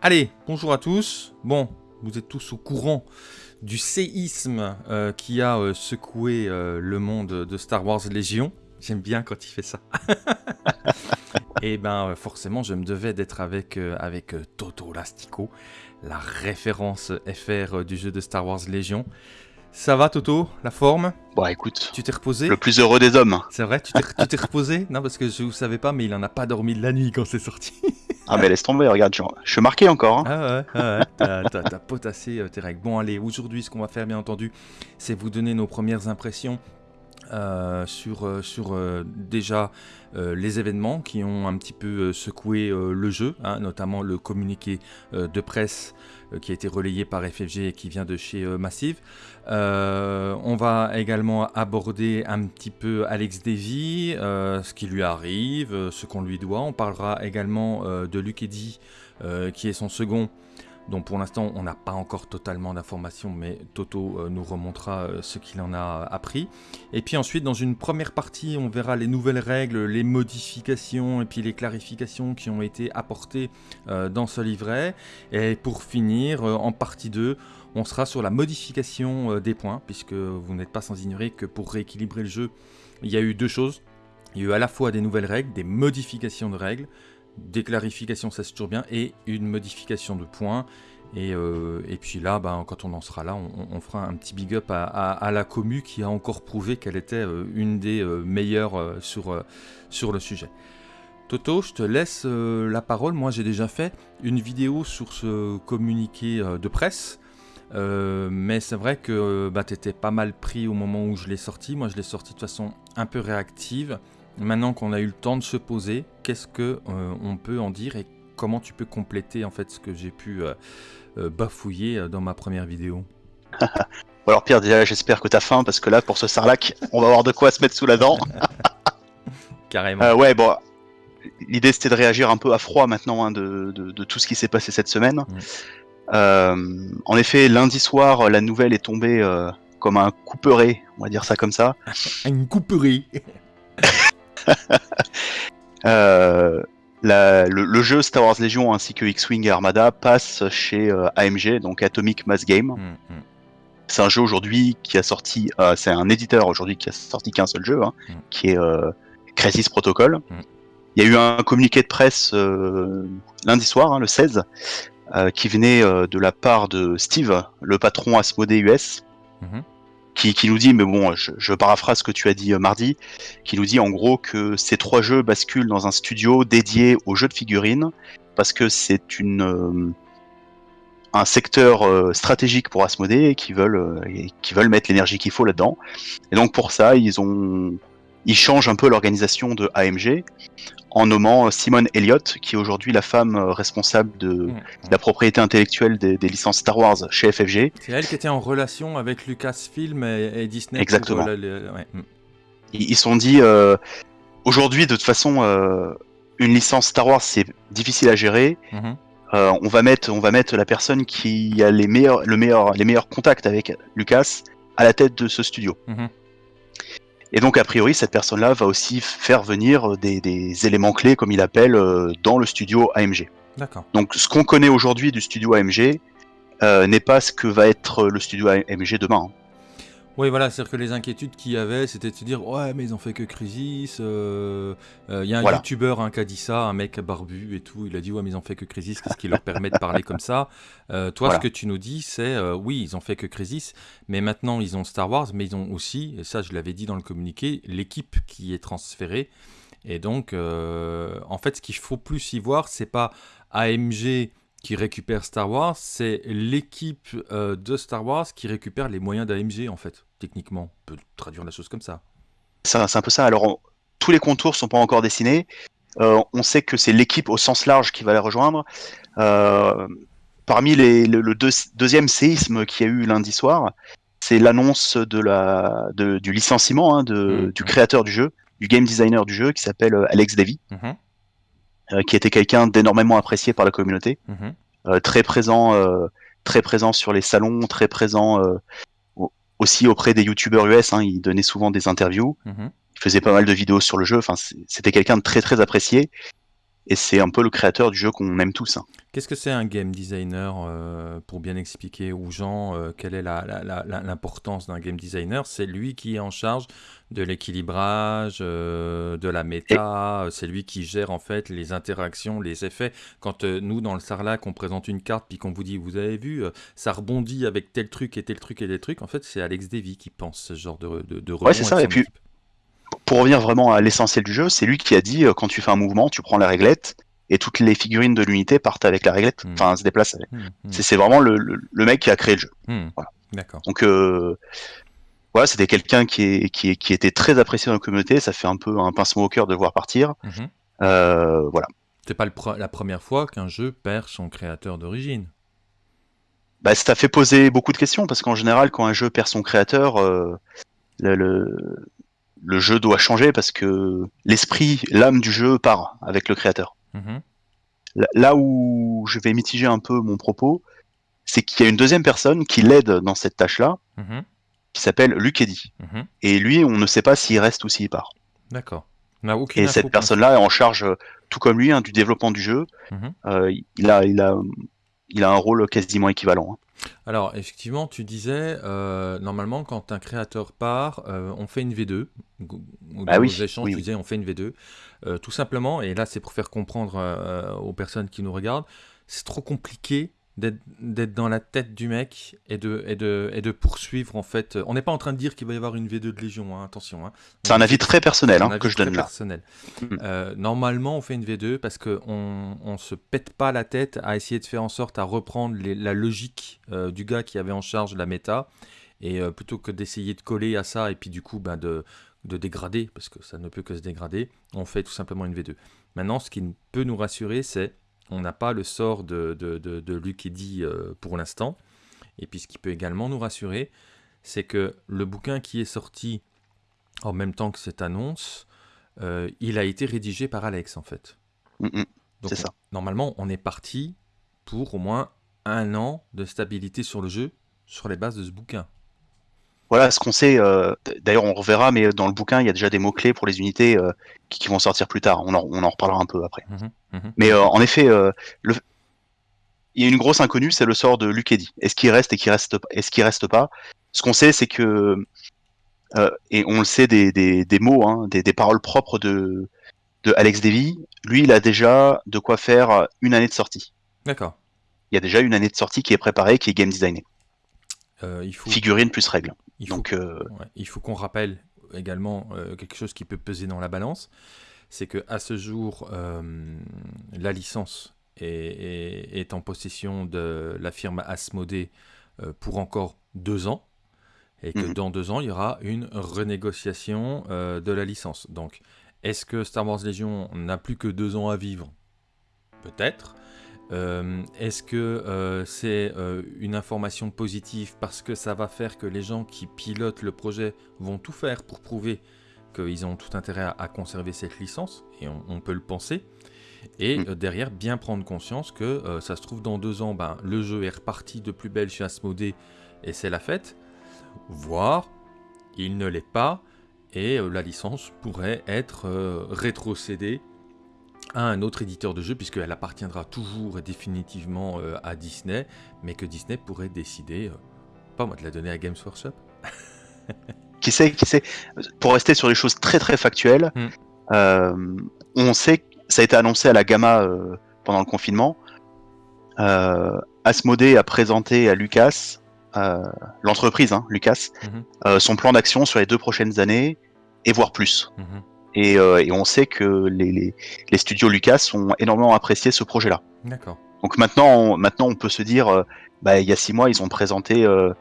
Allez, bonjour à tous. Bon, vous êtes tous au courant du séisme euh, qui a euh, secoué euh, le monde de Star Wars Légion. J'aime bien quand il fait ça. Et ben forcément, je me devais d'être avec, avec Toto Lastico, la référence FR du jeu de Star Wars Légion. Ça va Toto, la forme? Bon écoute, Tu t'es reposé? le plus heureux des hommes. C'est vrai, tu t'es- reposé? Non, parce que je ne savais pas, mais il en a pas dormi de la nuit quand c'est sorti. Ah mais laisse tomber, regarde, je, suis marqué encore. hein. Ah ouais, ouais, t'as- t'as t'as potassé euh, tes règles. Bon, allez, aujourd'hui, ce qu'on va faire, bien entendu, c'est vous donner nos premières impressions euh, sur, euh, sur déjà les événements qui ont un petit peu secoué le jeu, hein, notamment le communiqué de presse qui a été relayé par FFG et qui vient de chez euh, Massive. Euh, on va également aborder un petit peu Alex Davy, euh, ce qui lui arrive, euh, ce qu'on lui doit. On parlera également euh, de Luke Eddy, euh, qui est son second. Donc pour l'instant, on n'a pas encore totalement d'informations, mais Toto euh, nous remontera euh, ce qu'il en a appris. Et puis ensuite, dans une première partie, on verra les nouvelles règles, les modifications et puis les clarifications qui ont été apportées euh, dans ce livret. Et pour finir, euh, en partie 2, on sera sur la modification euh, des points, puisque vous n'êtes pas sans ignorer que pour rééquilibrer le jeu, il y a eu deux choses. Il y a eu à la fois des nouvelles règles, des modifications de règles, des clarifications, ça c'est toujours bien, et une modification de points. Et, euh, et puis là, ben, quand on en sera là, on, fera un petit big up à, la commu qui a encore prouvé qu'elle était euh, une des euh, meilleures sur, le sujet. Toto, je te laisse la parole. Moi, j'ai déjà fait une vidéo sur ce communiqué de presse. Mais c'est vrai que bah, tu étais pas mal pris au moment où je l'ai sorti. Moi, je l'ai sorti de façon un peu réactive. Maintenant qu'on a eu le temps de se poser, qu'est-ce que euh, on peut en dire et comment tu peux compléter en fait ce que j'ai pu euh, euh, bafouiller euh, dans ma première vidéo? Alors Pierre, déjà j'espère que t'as faim parce que là pour ce sarlac, on va avoir de quoi se mettre sous la dent. Carrément. Euh, ouais bon, l'idée c'était de réagir un peu à froid maintenant hein, de, de- de tout ce qui s'est passé cette semaine. Euh, en effet, lundi soir, la nouvelle est tombée euh, comme un couperet, on va dire ça comme ça. Une couperie. Euh, la- le, le jeu Star Wars Legion ainsi que X-Wing et Armada passe chez euh, AMG, donc Atomic Mass Game. Hum, hum. C'est un jeu aujourd'hui qui a sorti, euh, c'est un éditeur aujourd'hui qui a sorti qu'un seul jeu, hein, Mm. qui est Crisis Protocol. Mm. Il y a eu un communiqué de presse lundi soir, hein, le 16, euh, qui venait de la part de Steve, le patron Asmodee US, Mhm. Qui, nous dit, mais bon, je, paraphrase ce que tu as dit euh, mardi, qui nous dit en gros que ces trois jeux basculent dans un studio dédié aux jeux de figurines, parce que c'est une euh, un secteur euh, stratégique pour Asmodée et qui veulent qui veulent mettre l'énergie qu'il faut là-dedans. Et donc pour ça, ils ont ils changent un peu l'organisation de AMG en nommant Simone Elliott, qui est aujourd'hui la femme euh, responsable de la propriété intellectuelle des, des licences Star Wars chez FFG. C'est elle qui était en relation avec Lucasfilm et, et Disney. Exactement. Pour, euh, ouais. Ils se sont dit euh, aujourd'hui de toute façon euh, une licence Star Wars c'est difficile à gérer. Mhm. On va mettre on va mettre la personne qui a les meilleurs le meilleur les meilleurs contacts avec Lucas à la tête de ce studio. Mhm. Et donc a priori cette personne-là va aussi faire venir des, des éléments clés comme il appelle euh, dans le studio AMG. D'accord. Donc ce qu'on connaît aujourd'hui du studio AMG euh, n'est pas ce que va être le studio AMG demain. hein. Oui, voilà, c'est-à-dire que les inquiétudes qu'il y avait, c'était de se dire Ouais, mais ils ont fait que Crisis. euh, euh, Il y a un Voilà. youtubeur hein, qui a dit ça, un mec barbu et tout. Il a dit Ouais, mais ils ont fait que Crisis, qu'est-ce qui leur permet de parler comme ça? Euh, Toi, Voilà. ce que tu nous dis, c'est Oui, ils ont fait que Crisis, mais maintenant ils ont Star Wars, mais ils ont aussi, et ça je l'avais dit dans le communiqué, l'équipe qui est transférée. Et donc, en fait, ce qu'il faut plus y voir, c'est pas AMG qui récupère Star Wars, c'est l'équipe de Star Wars qui récupère les moyens d'AMG, en fait, techniquement. On peut traduire la chose comme ça. C'est un peu ça. Alors on- tous les contours sont pas encore dessinés. Euh, on sait que c'est l'équipe au sens large qui va les rejoindre. Euh, parmi les, le, le deux- deuxième séisme qu'il y a eu lundi soir, c'est l'annonce de la de- du licenciement hein, de, Mhm. du créateur du jeu, du game designer du jeu, qui s'appelle euh, Alex Davy, euh, qui était quelqu'un d'énormément apprécié par la communauté. très présent, très présent sur les salons, très présent aussi auprès des youtubeurs US. Hein, il donnait souvent des interviews, Mhm. il faisait pas mal de vidéos sur le jeu. Enfin, c'était quelqu'un de très très apprécié. Et c'est un peu le créateur du jeu qu'on aime tous. hein. Qu'est-ce que c'est un game designer euh, pour bien expliquer aux gens euh, quelle est l'importance d'un game designer? C'est lui qui est en charge de l'équilibrage, euh, de la méta, c'est lui qui gère en fait les interactions, les effets. Quand nous dans le Sarlac on présente une carte puis qu'on vous dit vous avez vu ça rebondit avec tel truc et tel truc et tel truc, en fait c'est Alex Davy qui pense ce genre de, de, de Ouais, c'est ça, et puis-. Pour revenir vraiment à l'essentiel du jeu, c'est lui qui a dit euh, quand tu fais un mouvement, tu prends la réglette et toutes les figurines de l'unité partent avec la réglette, Hmm. enfin se déplacent. hmm, C'est vraiment le, le- le mec qui a créé le jeu. voilà. D'accord. Donc euh, voilà, c'était quelqu'un qui, était très apprécié dans la communauté. Ça fait un peu un pincement au cœur de le voir partir. Mhm. Euh, voilà. C'est pas le pre- la première fois qu'un jeu perd son créateur d'origine. Bah, ça fait poser beaucoup de questions parce qu'en général, quand un jeu perd son créateur, euh, le, le, le jeu doit changer parce que l'esprit, l'âme du jeu part avec le créateur. Mhm. Là- où je vais mitiger un peu mon propos, c'est qu'il y a une deuxième personne qui l'aide dans cette tâche-là, Mhm. qui s'appelle Luc Eddy. Mhm. Et lui, on ne sait pas s'il reste ou s'il part. D'accord. Et cette personne-là est en charge, euh, tout comme lui, hein, du développement du jeu. Euh, il, a, il, a, il a un rôle quasiment équivalent. hein. Alors, effectivement, tu disais, euh, normalement, quand un créateur part, euh, on fait une V2. Go- Au Bah dans oui, échanges, oui, tu oui. disais, on fait une V2. Euh, tout simplement, et là, c'est pour faire comprendre aux personnes qui nous regardent, c'est trop compliqué d'être dans la tête du mec et de, et de, et de poursuivre, en fait. On n'est pas en train de dire qu'il va y avoir une V2 de Légion, hein, attention. hein. C'est un avis très personnel hein, un que avis je donne très là. personnel. Mhm. Euh, normalement, on fait une V2 parce qu'on on se pète pas la tête à essayer de faire en sorte à reprendre les- la logique euh, du gars qui avait en charge la méta. Et euh, plutôt que d'essayer de coller à ça et puis du coup ben, de, de dégrader, parce que ça ne peut que se dégrader, on fait tout simplement une V2. Maintenant, ce qui peut nous rassurer, c'est on n'a pas le sort de, de, de, de Luc Eddy euh, pour l'instant. Et puis ce qui peut également nous rassurer, c'est que le bouquin qui est sorti en même temps que cette annonce, euh, il a été rédigé par Alex en fait. Mm, mm. Donc, ça. Normalement, on est parti pour au moins un an de stabilité sur le jeu sur les bases de ce bouquin. Voilà ce qu'on sait. euh, D'ailleurs, on reverra, mais dans le bouquin, il y a déjà des mots-clés pour les unités euh, qui, qui vont sortir plus tard. On en, on en reparlera un peu après. Mhm, mhm. Mais euh, en effet, euh, le... il y a une grosse inconnue, c'est le sort de Luc Eddy. Est-ce qu'il reste et qu'il reste, est-ce qu'il reste pas? Ce qu'on sait, c'est que euh, et on le sait des, des, des mots, hein, des, des paroles propres de, de Alex Davy. Lui, il a déjà de quoi faire une année de sortie. D'accord. Il y a déjà une année de sortie qui est préparée, qui est game designée. Euh, il faut, Figurine plus règle. Il faut, Donc, euh, ouais, il faut qu'on rappelle également euh, quelque chose qui peut peser dans la balance, c'est que à ce jour, euh, la licence est, est- est en possession de la firme Asmodée pour encore deux ans, et que Mhm. dans deux ans, il y aura une renégociation de la licence. Donc, est-ce que Star Wars Legion n'a plus que deux ans à vivre? Peut-être. Euh, Est-ce que euh, c'est euh, une information positive parce que ça va faire que les gens qui pilotent le projet vont tout faire pour prouver qu'ils ont tout intérêt à, à conserver cette licence Et on, on peut le penser. Et Mm. derrière, bien prendre conscience que ça se trouve dans deux ans, ben, le jeu est reparti de plus belle chez Asmodée et c'est la fête. Voire, il ne l'est pas et la licence pourrait être rétrocédée à un autre éditeur de jeu, puisqu'elle appartiendra toujours et définitivement euh, à Disney, mais que Disney pourrait décider, euh, pas moi, de la donner à Games Workshop. qui sait, qui sait. Pour rester sur les choses très très factuelles, Mm. euh, on sait, que ça a été annoncé à la Gamma euh, pendant le confinement. Euh, Asmodée a présenté à Lucas, l'entreprise, hein, Lucas, Mhm. son plan d'action sur les deux prochaines années et voire plus. Mhm. Et, euh, et on sait que les, les, les studios Lucas ont énormément apprécié ce projet-là. D'accord. Donc maintenant, on, maintenant, on peut se dire, euh, bah, il y a six mois, ils ont présenté euh,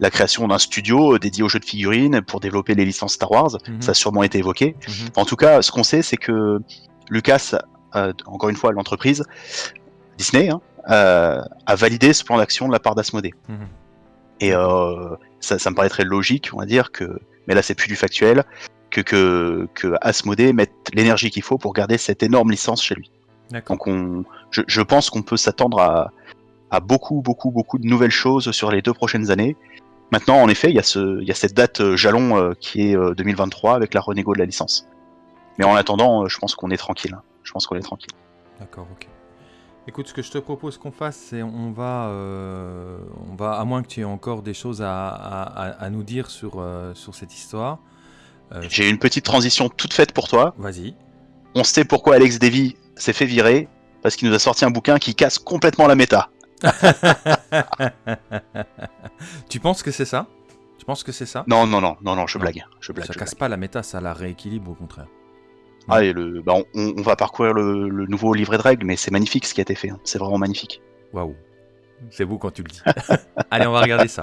la création d'un studio dédié aux jeux de figurines pour développer les licences Star Wars. Mhm. Ça a sûrement été évoqué. Mhm. En tout cas, ce qu'on sait, c'est que Lucas, euh, encore une fois, l'entreprise Disney, hein, euh, a validé ce plan d'action de la part d'Asmodée. Mhm. Et euh, ça, ça me paraîtrait logique, on va dire que, mais là c'est plus du factuel, que que, que Asmodée mette l'énergie qu'il faut pour garder cette énorme licence chez lui. Donc on, je, je pense qu'on peut s'attendre à, à beaucoup, beaucoup, beaucoup de nouvelles choses sur les deux prochaines années. Maintenant, en effet, il y a, ce, il y a cette date euh, jalon euh, qui est euh, 2023 avec la renégo de la licence. Mais en attendant, euh, je pense qu'on est tranquille. hein. Je pense qu'on est tranquille. D'accord, ok. Écoute, ce que je te propose qu'on fasse, c'est on va, on va, à moins que tu aies encore des choses à, à- à- nous dire sur, sur cette histoire. Euh, J'ai une petite transition toute faite pour toi. Vas-y. On sait pourquoi Alex Davy s'est fait virer, parce qu'il nous a sorti un bouquin qui casse complètement la méta. tu penses que c'est ça? Tu penses que c'est ça? Non, non, non, non, non, je Non. blague. Je blague. Ça je casse blague. pas la méta, ça la rééquilibre au contraire. Ah, et le, bah, on, on va parcourir le, le nouveau livret de règles, mais c'est magnifique ce qui a été fait. hein. C'est vraiment magnifique. Waouh. C'est beau quand tu le dis. Allez, on va regarder ça.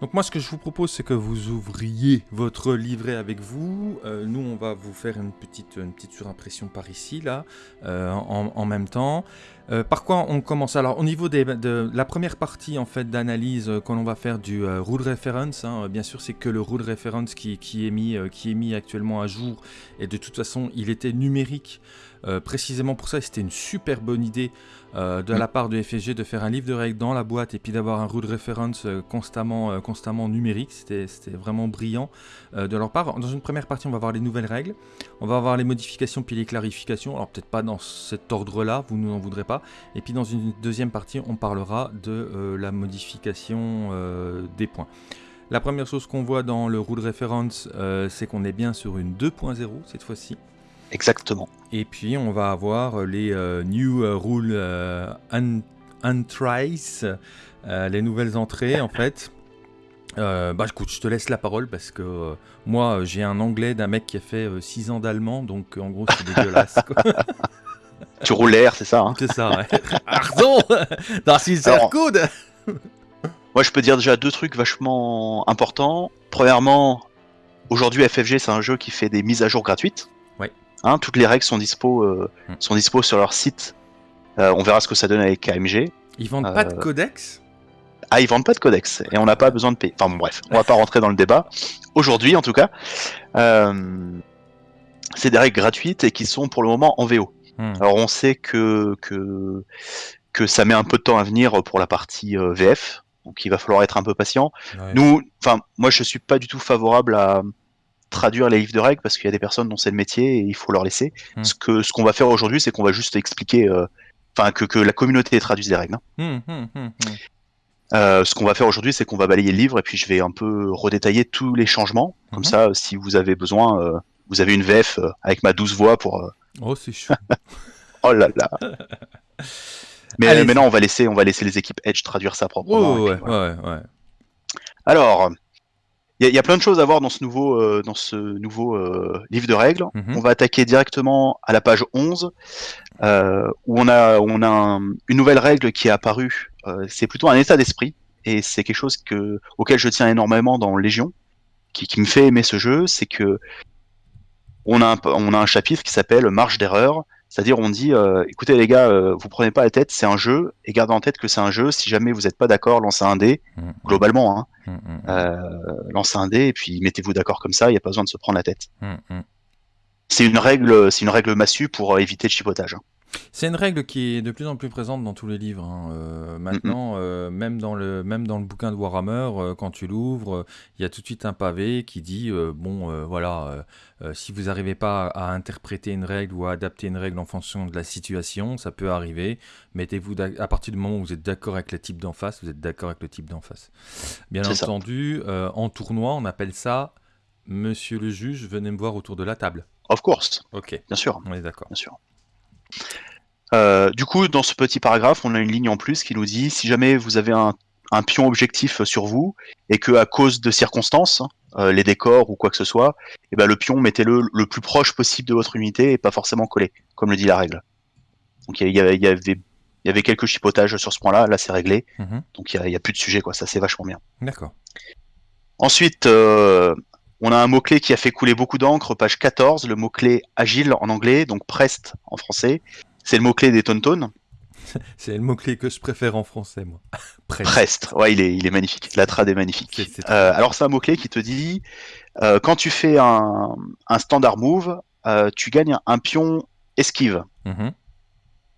Donc moi, ce que je vous propose, c'est que vous ouvriez votre livret avec vous. Euh, nous, on va vous faire une petite, une petite surimpression par ici, là, euh, en, même temps. Euh, par quoi on commence? Alors, au niveau des- de la première partie en fait d'analyse, quand on va faire du rule reference, hein, bien sûr, c'est que le rule reference qui, qui est mis, qui est mis actuellement à jour, et de toute façon, il était numérique. Euh, précisément pour ça, c'était une super bonne idée euh, de Mm. la part de FSG de faire un livre de règles dans la boîte et puis d'avoir un rule reference euh, constamment, constamment numérique. C'était vraiment brillant de leur part. Dans une première partie, on va voir les nouvelles règles, on va voir les modifications puis les clarifications. Alors peut-être pas dans cet ordre-là, vous n'en voudrez pas. Et puis dans une deuxième partie, on parlera de la modification des points. La première chose qu'on voit dans le rule reference, euh, c'est qu'on est bien sur une 2.0 cette fois-ci. Exactement. Et puis on va avoir les euh, New euh, Rule euh, un- les nouvelles entrées en fait. Euh, bah écoute, je te laisse la parole parce que euh, moi j'ai un anglais d'un mec qui a fait 6 ans d'allemand, donc en gros c'est dégueulasse. quoi. Tu roules l'air, c'est ça. hein c'est ça, ouais. Pardon sehr Alors- gut Moi, je peux dire déjà deux trucs vachement importants. Premièrement, aujourd'hui, FFG, c'est un jeu qui fait des mises à jour gratuites. Hein, toutes les règles sont dispo, euh, Hmm. sont dispo sur leur site. Euh, on verra ce que ça donne avec KMG. Ils vendent pas de Euh, codex? Ah, ils vendent pas de codex et on n'a pas besoin de payer. Enfin bon, bref, on va pas rentrer dans le débat. Aujourd'hui, en tout cas, c'est des règles gratuites et qui sont pour le moment en VO. Hmm. Alors on sait que, que, que ça met un peu de temps à venir pour la partie VF, donc il va falloir être un peu patient. Ouais. Nous, enfin, moi je suis pas du tout favorable à traduire les livres de règles parce qu'il y a des personnes dont c'est le métier et il faut leur laisser. Hmm. Ce que ce qu'on va faire aujourd'hui, c'est qu'on va juste expliquer, euh, enfin que, que la communauté traduise les règles. hein. Hmm. Euh, ce qu'on va faire aujourd'hui, c'est qu'on va balayer le livre et puis je vais un peu redétailler tous les changements. Comme ça, si vous avez besoin, euh, vous avez une VF avec ma douce voix pour. Oh c'est chou. Oh là là. Mais euh, maintenant, on va laisser, on va laisser les équipes Edge traduire ça proprement. et ouais, voilà. ouais, ouais. Alors, il y, a- il y a plein de choses à voir dans ce nouveau, euh, dans ce nouveau euh, livre de règles. Mhm. On va attaquer directement à la page 11, euh, où on a, où on a un- une nouvelle règle qui est apparue. Euh, c'est plutôt un état d'esprit, et c'est quelque chose que, auquel je tiens énormément dans Légion, qui, qui me fait aimer ce jeu, c'est que on a, un, on a un chapitre qui s'appelle Marge d'erreur, c'est-à-dire on dit, euh, écoutez les gars, euh, vous prenez pas la tête, c'est un jeu, et gardez en tête que c'est un jeu, si jamais vous n'êtes pas d'accord, lancez un dé, Hmm, globalement, hein, hmm, euh, lancez un dé, et puis mettez-vous d'accord comme ça, il n'y a pas besoin de se prendre la tête. C'est une règle, c'est une règle massue pour éviter le chipotage. hein. C'est une règle qui est de plus en plus présente dans tous les livres. hein. Euh, maintenant, euh, même, dans le, même dans le bouquin de Warhammer, euh, quand tu l'ouvres, euh, il y a tout de suite un pavé qui dit euh, bon, euh, voilà, euh, euh, si vous n'arrivez pas à interpréter une règle ou à adapter une règle en fonction de la situation, ça peut arriver. Mettez-vous d'ac- à partir du moment où vous êtes d'accord avec le type d'en face, vous êtes d'accord avec le type d'en face. Bien C'est ça. entendu, euh, en tournoi, on appelle ça Monsieur le juge, venez me voir autour de la table. Of course, Ok, bien sûr, on est d'accord. bien sûr. Euh, du coup, dans ce petit paragraphe, on a une ligne en plus qui nous dit si jamais vous avez un, un pion objectif sur vous et que à cause de circonstances, euh, les décors ou quoi que ce soit, eh ben le pion mettez-le le plus proche possible de votre unité et pas forcément collé, comme le dit la règle. Donc il y, avait il y avait quelques chipotages sur ce point-là, là c'est réglé, Mhm. donc il y a, plus de sujet quoi, ça c'est vachement bien. D'accord. Ensuite, euh, on a un mot-clé qui a fait couler beaucoup d'encre, page 14, le mot-clé agile en anglais, donc prest en français. C'est le mot-clé des Tontones. C'est le mot-clé que je préfère en français, moi. Presse. Prest, ouais, il est, il est magnifique. La trad est magnifique. Euh, alors, c'est un mot-clé qui te dit euh, quand tu fais un, un standard move, euh, tu gagnes un pion esquive. Mhm.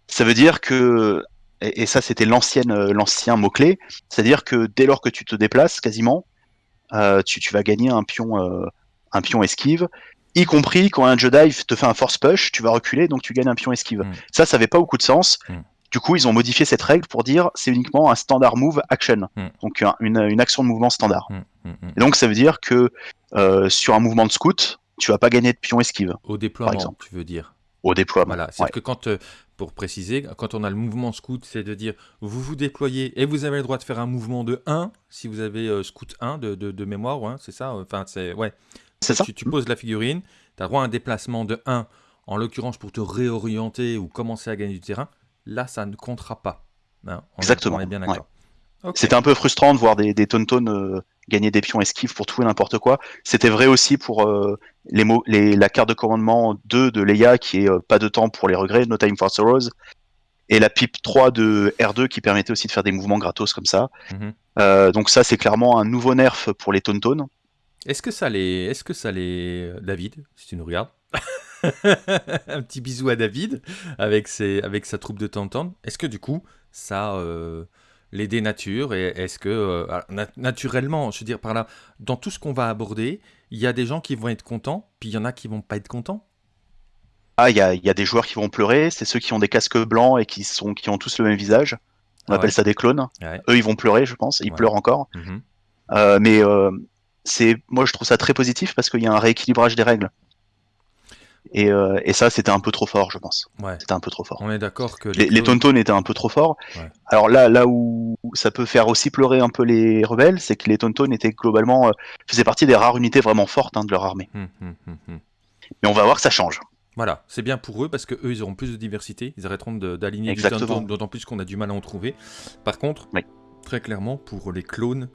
Ça veut dire que, et, et ça c'était l'ancienne, l'ancien mot-clé, c'est-à-dire que dès lors que tu te déplaces, quasiment, tu, tu vas gagner un pion, euh, un pion esquive. y compris quand un Jedi te fait un force push, tu vas reculer, donc tu gagnes un pion esquive. Mm. Ça, ça avait pas beaucoup de sens. Mm. Du coup, ils ont modifié cette règle pour dire c'est uniquement un standard move action, Mm. donc un- une, une action de mouvement standard. Et donc ça veut dire que euh, sur un mouvement de scout, tu vas pas gagner de pion esquive Au déploiement, exemple. tu veux dire. Au déploiement. Voilà, c'est Ouais. que quand, euh, pour préciser, quand on a le mouvement scout, c'est de dire vous vous déployez et vous avez le droit de faire un mouvement de 1 si vous avez euh, scout 1 de, de, de mémoire, ouais, c'est ça Enfin, c'est ouais. C'est ça. Tu, tu poses la figurine, tu as droit à un déplacement de 1, en l'occurrence pour te réorienter ou commencer à gagner du terrain. Là, ça ne comptera pas. Hein, on est- Exactement, On est bien d'accord. C'était un peu frustrant de voir des, des Tauntaun euh, gagner des pions esquives pour tout et n'importe quoi. C'était vrai aussi pour euh, les la carte de commandement 2 de Leia qui est euh, pas de temps pour les regrets, No Time for Sorrows, et la pipe 3 de R2 qui permettait aussi de faire des mouvements gratos comme ça. Mhm. Donc ça c'est clairement un nouveau nerf pour les Tauntaun. Est-ce que ça les, est-ce que ça les, David, si tu nous regardes, un petit bisou à David avec ses, avec sa troupe de Tantan. Est-ce que du coup ça les dénature et est-ce que euh, naturellement, je veux dire par là, dans tout ce qu'on va aborder, il y a des gens qui vont être contents, puis il y en a qui vont pas être contents. Ah, il y a, il y a des joueurs qui vont pleurer, c'est ceux qui ont des casques blancs et qui, sont, qui ont tous le même visage. On Ah appelle ouais. ça des clones. Ouais. Eux, ils vont pleurer, je pense. Ils Ouais. pleurent encore. Mhm. Euh, mais euh, c'est, moi, je trouve ça très positif parce qu'il y a un rééquilibrage des règles. Et, euh, et ça, c'était un peu trop fort, je pense. Ouais. C'était un peu trop fort. On est d'accord que Les, les Tauntaun étaient un peu trop forts. Ouais. Alors là, là où ça peut faire aussi pleurer un peu les rebelles, c'est que les Tauntaun étaient globalement euh, faisaient partie des rares unités vraiment fortes hein, de leur armée. Hum, hum, hum. Mais on va voir que ça change. Voilà, c'est bien pour eux parce que eux ils auront plus de diversité, ils arrêteront d'aligner du. Tauntaun, d'autant plus qu'on a du mal à en trouver. Par contre, Oui. très clairement, pour les clones,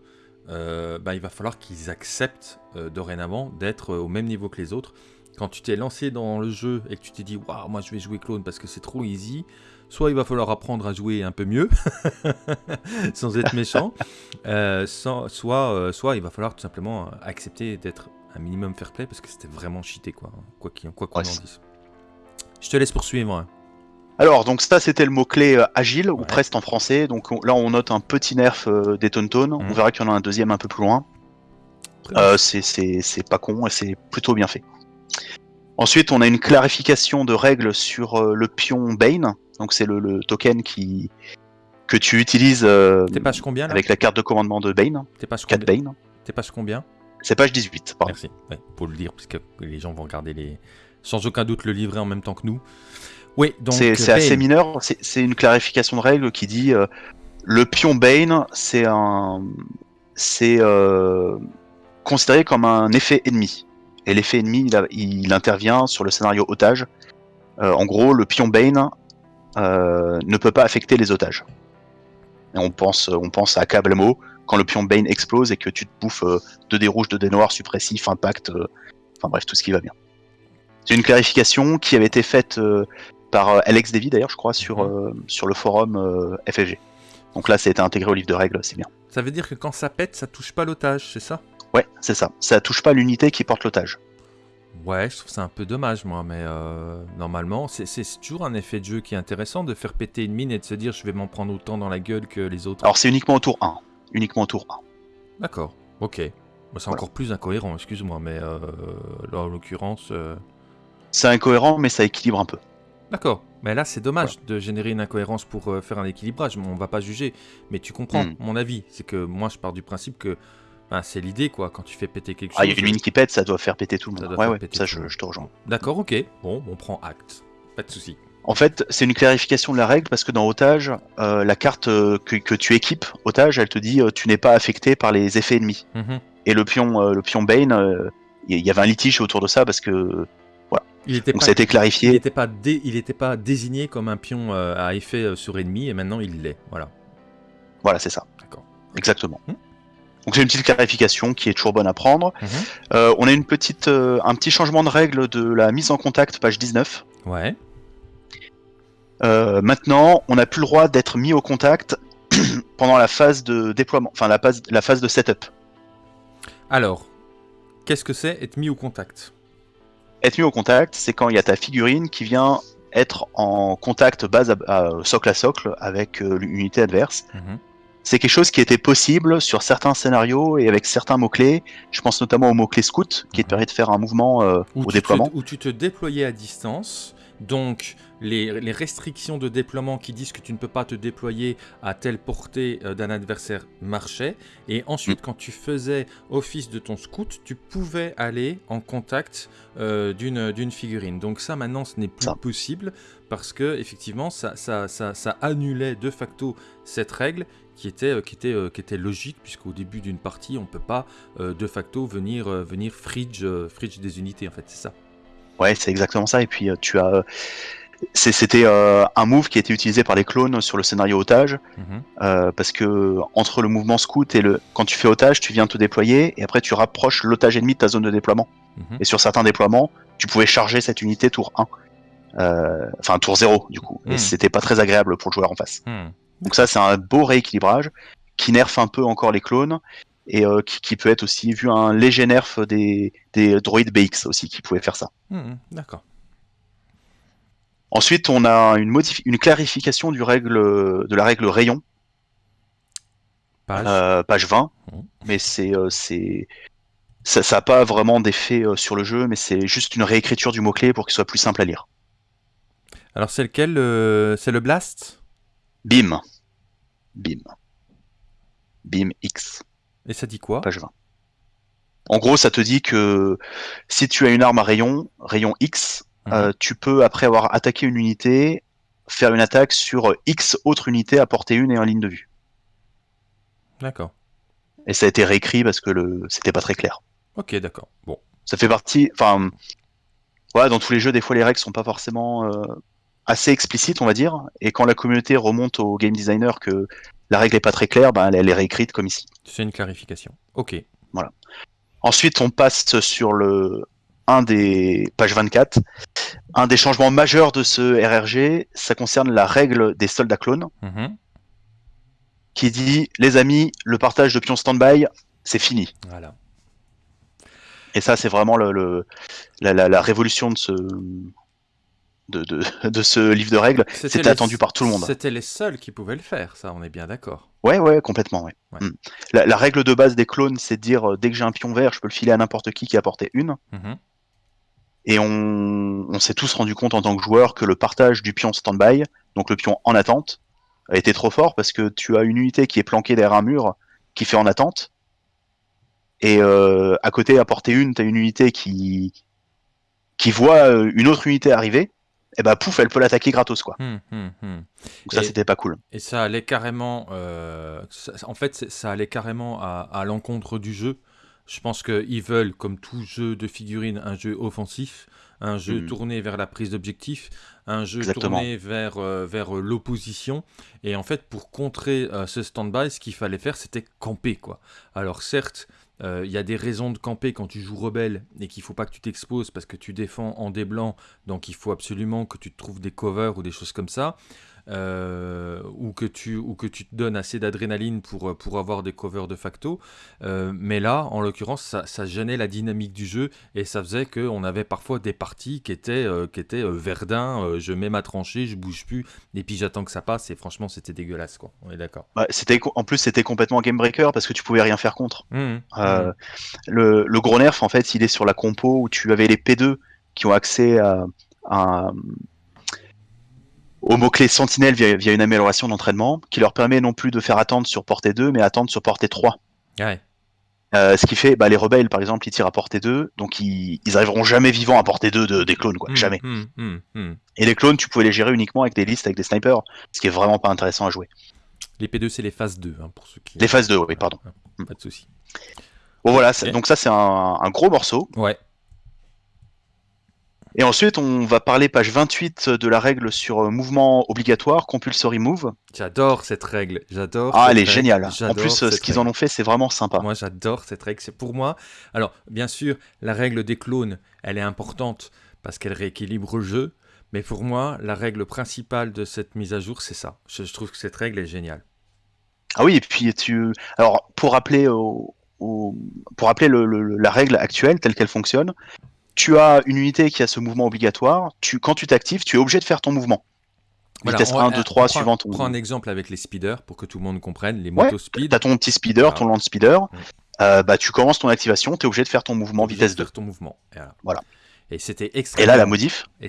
euh, bah, il va falloir qu'ils acceptent euh, dorénavant d'être au même niveau que les autres. Quand tu t'es lancé dans le jeu et que tu t'es dit, waouh, moi je vais jouer clone parce que c'est trop easy, soit il va falloir apprendre à jouer un peu mieux, sans être méchant, euh, sans- soit, euh, soit il va falloir tout simplement euh, accepter d'être un minimum fair play parce que c'était vraiment cheaté, quoi, hein, quoi qu'on Ouais, en dise. Je te laisse poursuivre. hein. Alors, donc ça, c'était le mot-clé euh, agile, ou presque en français. Donc on- là, on note un petit nerf euh, des Tauntaun. On Mhm. verra qu'il y en a un deuxième un peu plus loin. Euh, c'est pas con et c'est plutôt bien fait. Ensuite, on a une clarification de règles sur euh, le pion Bane. Donc c'est le, le token qui que tu utilises euh, page combien là? avec la carte de commandement de Bane, T'es page 4 combien? Bane. Page combien? C'est page 18, pardon. Merci. Ouais, pour le dire, parce que les gens vont regarder les. Sans aucun doute le livret en même temps que nous. Oui, donc. C'est assez mineur. C'est une clarification de règle qui dit euh, le pion Bane, c'est un, c'est euh, considéré comme un effet ennemi. Et l'effet ennemi, il, a- il intervient sur le scénario otage. Euh, en gros, le pion Bane euh, ne peut pas affecter les otages. Et on pense, on pense à Kablamo quand le pion Bane explose et que tu te bouffes euh, 2 dés rouges, 2 dés noirs, suppressif, impact, euh, enfin bref, tout ce qui va bien. C'est une clarification qui avait été faite par Alex Davy d'ailleurs, je crois, sur, Mhm. sur le forum FFG. Donc là, ça a été intégré au livre de règles, c'est bien. Ça veut dire que quand ça pète, ça touche pas l'otage, c'est ça? Ouais, c'est ça. Ça touche pas l'unité qui porte l'otage. Ouais, je trouve ça un peu dommage, moi, mais euh, normalement, c'est- toujours un effet de jeu qui est intéressant de faire péter une mine et de se dire je vais m'en prendre autant dans la gueule que les autres. Alors c'est uniquement au tour 1. Uniquement au tour 1. D'accord, ok. C'est Voilà. encore plus incohérent, excuse-moi, mais euh, là, en l'occurrence. euh, C'est incohérent, mais ça équilibre un peu. D'accord, mais là c'est dommage de générer une incohérence pour faire un équilibrage, on va pas juger, mais tu comprends Hmm. mon avis, c'est que moi je pars du principe que ben, c'est l'idée quoi, quand tu fais péter quelque Ah, il y chose. a une mine qui pète, ça doit faire péter tout le Ça monde. doit Ouais, ouais, ça je, je te rejoins. D'accord, ok, bon, on prend acte, pas de souci. En fait, c'est une clarification de la règle parce que dans Otage, euh, la carte euh, que, que tu équipes, Otage, elle te dit euh, tu n'es pas affecté par les effets ennemis. Mhm. Et le pion, euh, le pion Bane, euh, il y, avait un litige autour de ça parce que Il était donc pas, ça a été il clarifié. était pas, dé- il était pas désigné comme un pion euh, à effet euh, sur ennemi et maintenant il l'est, voilà. Voilà, c'est ça. D'accord. Exactement. Hmm. Donc c'est une petite clarification qui est toujours bonne à prendre. Mhm. Euh, on a une petite, euh, un petit changement de règle de la mise en contact, page 19. Ouais, Euh, maintenant, on n'a plus le droit d'être mis au contact pendant la phase de déploiement, enfin la phase, la phase de setup. alors, qu'est-ce que c'est être mis au contact? Être mis au contact, c'est quand il y a ta figurine qui vient être en contact base à, à- socle à socle avec l'unité adverse. Mhm. C'est quelque chose qui était possible sur certains scénarios et avec certains mots-clés. Je pense notamment au mot-clé scout, qui te permet de faire un mouvement euh, au te- déploiement. où tu te déployais à distance. Donc, les, les restrictions de déploiement qui disent que tu ne peux pas te déployer à telle portée euh, d'un adversaire marchaient. Et ensuite, quand tu faisais office de ton scout, tu pouvais aller en contact euh, d'une d'une figurine. Donc ça, maintenant, ce n'est plus Ça. possible parce que effectivement, ça, ça, ça, ça annulait de facto cette règle qui était, euh, qui était, euh, qui était logique, puisqu'au début d'une partie, on ne peut pas euh, de facto venir, venir fridge, fridge des unités, en fait, c'est ça. Ouais, c'est exactement ça. Et puis tu as, c'était euh, un move qui a été utilisé par les clones sur le scénario otage, Mhm. euh, parce que entre le mouvement scout et le, quand tu fais otage, tu viens te déployer et après tu rapproches l'otage ennemi de ta zone de déploiement. Mhm. Et sur certains déploiements, tu pouvais charger cette unité tour 1. Euh, Enfin, tour 0, du coup. Hmm. Et c'était pas très agréable pour le joueur en face. Hmm. Donc ça, c'est un beau rééquilibrage qui nerfe un peu encore les clones et euh, qui, qui peut être aussi vu un léger nerf des, des droïdes BX aussi qui pouvaient faire ça. Hmm, D'accord. Ensuite, on a une, une clarification du règle, de la règle rayon, Page. euh, page 20, Mhm. mais c'est euh, ça n'a pas vraiment d'effet euh, sur le jeu, mais c'est juste une réécriture du mot-clé pour qu'il soit plus simple à lire. Alors, c'est lequel euh, C'est le Blast? Bim. Bim. Bim X, Et ça dit quoi? Page 20. En gros, ça te dit que si tu as une arme à rayon, rayon X, Mhm. euh, tu peux, après avoir attaqué une unité, faire une attaque sur X autres unités à portée 1 et en ligne de vue. D'accord. Et ça a été réécrit parce que le... c'était pas très clair. Ok, d'accord. Bon. Ça fait partie. Enfin, voilà, dans tous les jeux, des fois, les règles sont pas forcément euh, assez explicites, on va dire. Et quand la communauté remonte au game designer que la règle est pas très claire, ben, elle, est réécrite comme ici. C'est une clarification. Ok. Ensuite, on passe sur le un des page 24. Un des changements majeurs de ce RRG, ça concerne la règle des soldats clones, Mhm. qui dit les amis, le partage de pions stand-by, c'est fini. Voilà. Et ça, c'est vraiment le, le- la, la- la révolution de ce, de, de, de ce livre de règles. C'était attendu par tout le monde. C'était les seuls qui pouvaient le faire, ça, on est bien d'accord. Ouais, ouais, complètement. Ouais. Ouais. Mm. La, la règle de base des clones, c'est de dire euh, dès que j'ai un pion vert, je peux le filer à n'importe qui qui a porté une. Mhm. Et on, on s'est tous rendu compte en tant que joueur que le partage du pion stand-by, donc le pion en attente, a été trop fort parce que tu as une unité qui est planquée derrière un mur qui fait en attente. Et euh, à côté, à portée une, tu as une unité qui, qui voit euh, une autre unité arriver. Et bah pouf, elle peut l'attaquer gratos quoi. Hum, hum, hum. Donc ça c'était pas cool. Et ça allait carrément. euh, ça- en fait, ça allait carrément à, à l'encontre du jeu. Je pense qu'ils veulent, comme tout jeu de figurines, un jeu offensif, un jeu tourné vers la prise d'objectif, un jeu Exactement. tourné vers, euh, vers euh, l'opposition. Et en fait, pour contrer euh, ce stand-by, ce qu'il fallait faire, c'était camper. quoi. Alors certes, euh, il y a des raisons de camper quand tu joues rebelle et qu'il faut pas que tu t'exposes parce que tu défends en des blancs. Donc il faut absolument que tu te trouves des covers ou des choses comme ça. Euh, ou, que tu, ou que tu te donnes assez d'adrénaline pour, euh, pour avoir des covers de facto. Euh, mais là, en l'occurrence, ça, ça gênait la dynamique du jeu et ça faisait qu'on avait parfois des parties qui étaient, euh, qui étaient euh, verdun, je mets ma tranchée, je bouge plus, et puis j'attends que ça passe, et franchement, c'était dégueulasse, quoi. On est d'accord. Bah, c'était en plus c'était complètement game breaker parce que tu pouvais rien faire contre. Mmh, mmh. le, le gros nerf, en fait, il est sur la compo où tu avais les P2 qui ont accès à, à- au mot-clé Sentinelle via, via une amélioration d'entraînement qui leur permet non plus de faire attendre sur portée 2, mais attendre sur portée 3. Ouais. Euh, ce qui fait, bah, les rebelles, par exemple, ils tirent à portée 2, donc ils, ils arriveront jamais vivants à portée 2 de, des clones, quoi. Mmh, Jamais. mmh, mmh, mmh. Et les clones, tu pouvais les gérer uniquement avec des listes, avec des snipers, ce qui est vraiment pas intéressant à jouer. Les P2, c'est les phases 2, hein, pour ceux qui. Les phases 2, oui, pardon. Ouais, Pas de souci. Bon, voilà, donc ça, c'est un, un gros morceau. Ouais. Et ensuite, on va parler page 28 de la règle sur euh, mouvement obligatoire, compulsory move. J'adore cette règle. J'adore. Ah, elle est géniale. En plus, euh, ce qu'ils en ont fait, c'est vraiment sympa. Moi, j'adore cette règle. C'est pour moi. Alors, bien sûr, la règle des clones, elle est importante parce qu'elle rééquilibre le jeu. Mais pour moi, la règle principale de cette mise à jour, c'est ça. Je, je trouve que cette règle est géniale. Ah oui, et puis tu. Alors, pour rappeler, au- au- pour rappeler le- le- la règle actuelle telle qu'elle fonctionne, tu as une unité qui a ce mouvement obligatoire. Tu, quand tu t'actives, tu es obligé de faire ton mouvement. Voilà, vitesse on- 1, 2, on 3, prend- suivant ton. Prends un exemple avec les speeders pour que tout le monde comprenne. Les Ouais, motos speed. T'as ton petit speeder, ton land speeder. Mm. euh, bah, tu commences ton activation, t'es obligé de faire ton mouvement obligé de vitesse 2. faire ton mouvement. Et voilà. Voilà. Et c'était Et extrêmement. là, la modif, Et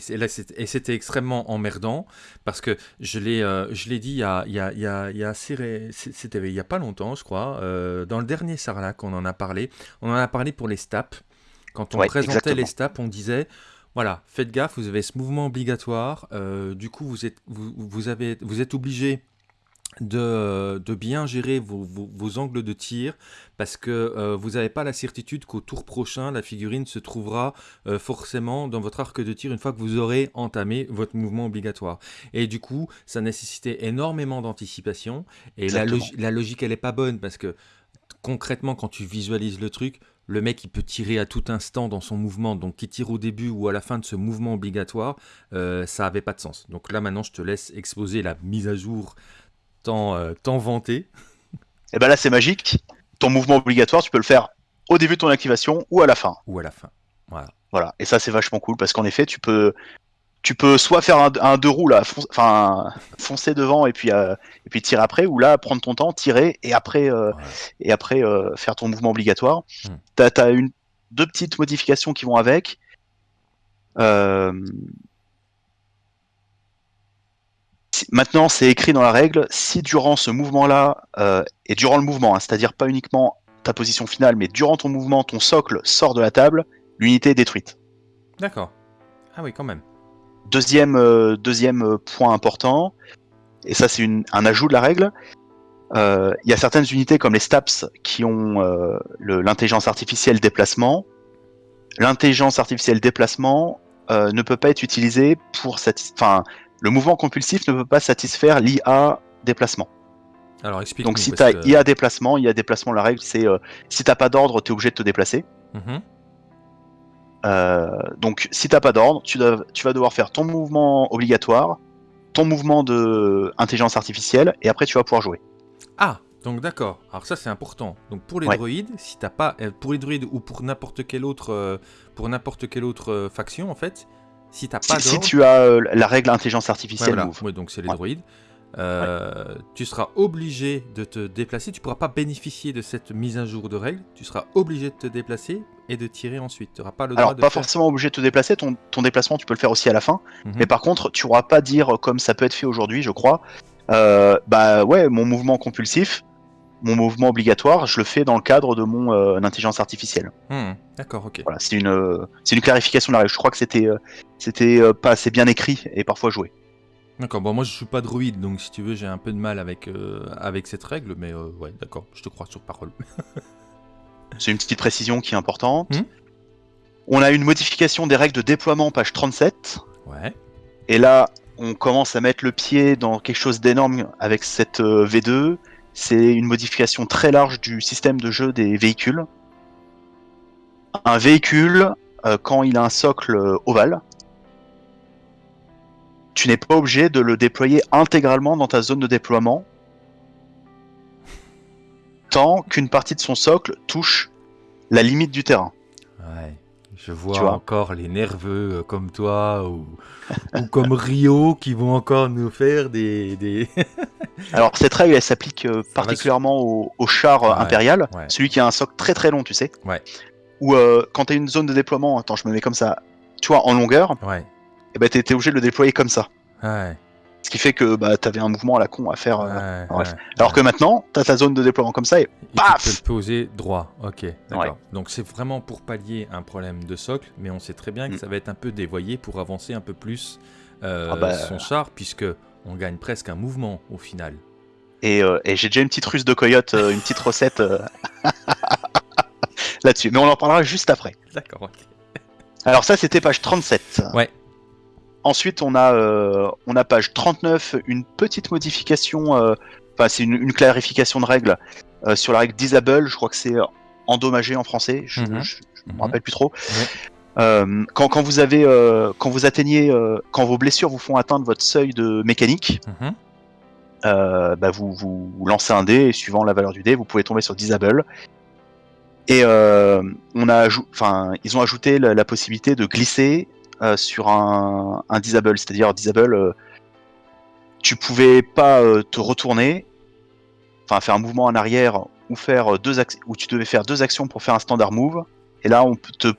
c'était extrêmement emmerdant parce que je l'ai euh, je l'ai dit il y a, il y a, il y a, il y a assez ré- c'est- c'était il y a pas longtemps, je crois. euh, dans le dernier Sarlac, on en a parlé. On en a parlé pour les STAP. Quand on Ouais, présentait exactement. les STAP, on disait voilà, faites gaffe, vous avez ce mouvement obligatoire. euh, du coup, vous êtes, vous, vous avez, vous êtes obligé de, de bien gérer vos, vos- vos angles de tir parce que euh, vous n'avez pas la certitude qu'au tour prochain, la figurine se trouvera euh, forcément dans votre arc de tir une fois que vous aurez entamé votre mouvement obligatoire. Et du coup, ça nécessitait énormément d'anticipation. Et la, logique, elle est pas bonne parce que concrètement, quand tu visualises le truc, le mec, il peut tirer à tout instant dans son mouvement. Donc, qu'il tire au début ou à la fin de ce mouvement obligatoire, euh, ça avait pas de sens. Donc là, maintenant, je te laisse exposer la mise à jour tant, euh, tant vantée. et ben là, c'est magique. Ton mouvement obligatoire, tu peux le faire au début de ton activation ou à la fin. ou à la fin. Voilà. Voilà. Et ça, c'est vachement cool parce qu'en effet, tu peux, tu peux soit faire un, un deux roues là, fon- enfin foncer devant et puis euh, et puis tirer après, ou là prendre ton temps, tirer et après euh, Ouais. et après euh, faire ton mouvement obligatoire. Hmm. T'as as une deux petites modifications qui vont avec. Si- Maintenant, c'est écrit dans la règle, si durant ce mouvement-là, et durant le mouvement, hein, c'est-à-dire pas uniquement ta position finale, mais durant ton mouvement, ton socle sort de la table, l'unité est détruite. D'accord. Ah oui, quand même. Deuxième, euh, deuxième euh, point important, et ça c'est un ajout de la règle, euh, il y a certaines unités comme les STAPS qui ont euh, l'intelligence artificielle déplacement. L'intelligence artificielle déplacement ne peut pas être utilisée pour satisfaire... Enfin, le mouvement compulsif ne peut pas satisfaire l'IA déplacement. Alors, explique Donc si tu as IA déplacement, IA déplacement, la règle c'est si t'as pas d'ordre, tu es obligé de te déplacer. Mhm. Euh, donc, si t'as pas d'ordre, tu, vas devoir faire ton mouvement obligatoire, ton mouvement de intelligence artificielle, et après tu vas pouvoir jouer. Ah, donc d'accord. Alors ça c'est important. Donc pour les Ouais. droïdes, si t'as pas, euh, pour les droïdes ou pour n'importe quelle autre, euh, pour n'importe quelle autre euh, faction en fait, si t'as Si, pas si d'ordre, tu as euh, la règle intelligence Ouais, artificielle voilà. move. Ouais, donc c'est les Ouais. droïdes. euh, Tu seras obligé de te déplacer. Tu pourras pas bénéficier de cette mise à jour de règles. Tu seras obligé de te déplacer et de tirer ensuite. Tu n'auras pas le droit Alors, de pas faire- forcément obligé de te déplacer, ton, ton déplacement tu peux le faire aussi à la fin, Mhm. mais par contre, tu pourras pas dire, comme ça peut être fait aujourd'hui, je crois, euh, bah ouais, mon mouvement compulsif, mon mouvement obligatoire, je le fais dans le cadre de mon euh, intelligence artificielle. Hmm, D'accord, ok. Voilà, c'est une, euh, c'est une clarification de la règle. Je crois que c'était, euh, c'était euh, pas assez bien écrit et parfois joué. D'accord. Bon, moi je suis pas droïde, donc si tu veux, j'ai un peu de mal avec euh, avec cette règle, mais euh, ouais, d'accord. Je te crois sur parole. C'est une petite précision qui est importante. Hmm. On a une modification des règles de déploiement, page 37. Ouais. Et là, on commence à mettre le pied dans quelque chose d'énorme avec cette euh, V2. C'est une modification très large du système de jeu des véhicules. Un véhicule, euh, quand il a un socle euh, ovale, tu n'es pas obligé de le déployer intégralement dans ta zone de déploiement tant qu'une partie de son socle touche la limite du terrain. Ouais. Je vois, Tu vois encore les nerveux euh, comme toi ou, ou comme Rio qui vont encore nous faire des. des... Alors cette règle, elle s'applique euh, particulièrement au, au char euh, Ouais, impérial, ouais. celui qui a un socle très très long, tu sais. Ouais. Ou euh, quand tu as une zone de déploiement, attends, je me mets comme ça, tu vois, en longueur, ouais. et ben t'es obligé de le déployer comme ça. Ouais. Ce qui fait que bah, t'avais un mouvement à la con à faire. euh, ouais, bref. ouais. Alors que maintenant, t'as ta zone de déploiement comme ça et Et tu paf peux le poser droit. Ok, d'accord. Donc c'est vraiment pour pallier un problème de socle, mais on sait très bien que Mm. ça va être un peu dévoyé pour avancer un peu plus euh, Ah bah. son char, puisque on gagne presque un mouvement au final. Et, euh, et j'ai déjà une petite ruse de coyote, une petite recette là-dessus. Mais on en parlera juste après. D'accord. ok. Alors ça, c'était page 37. Ouais. Ensuite, on a, euh, on a page 39, une petite modification, euh, enfin c'est une, une clarification de règle euh, sur la règle disable, je crois que c'est endommagé en français, je Mhm. ne me Mhm. rappelle plus trop. Quand, quand vous avez, quand vous atteignez, quand vos blessures vous font atteindre votre seuil de mécanique, Mhm. bah vous, vous, vous lancez un dé et suivant la valeur du dé, vous pouvez tomber sur disable. Et on a, enfin, ils ont ajouté la, la possibilité de glisser euh, sur un, un disable, c'est-à-dire disable. euh, tu pouvais pas euh, te retourner, enfin faire un mouvement en arrière ou faire euh, deux ou tu devais faire deux actions pour faire un standard move. Et là, on te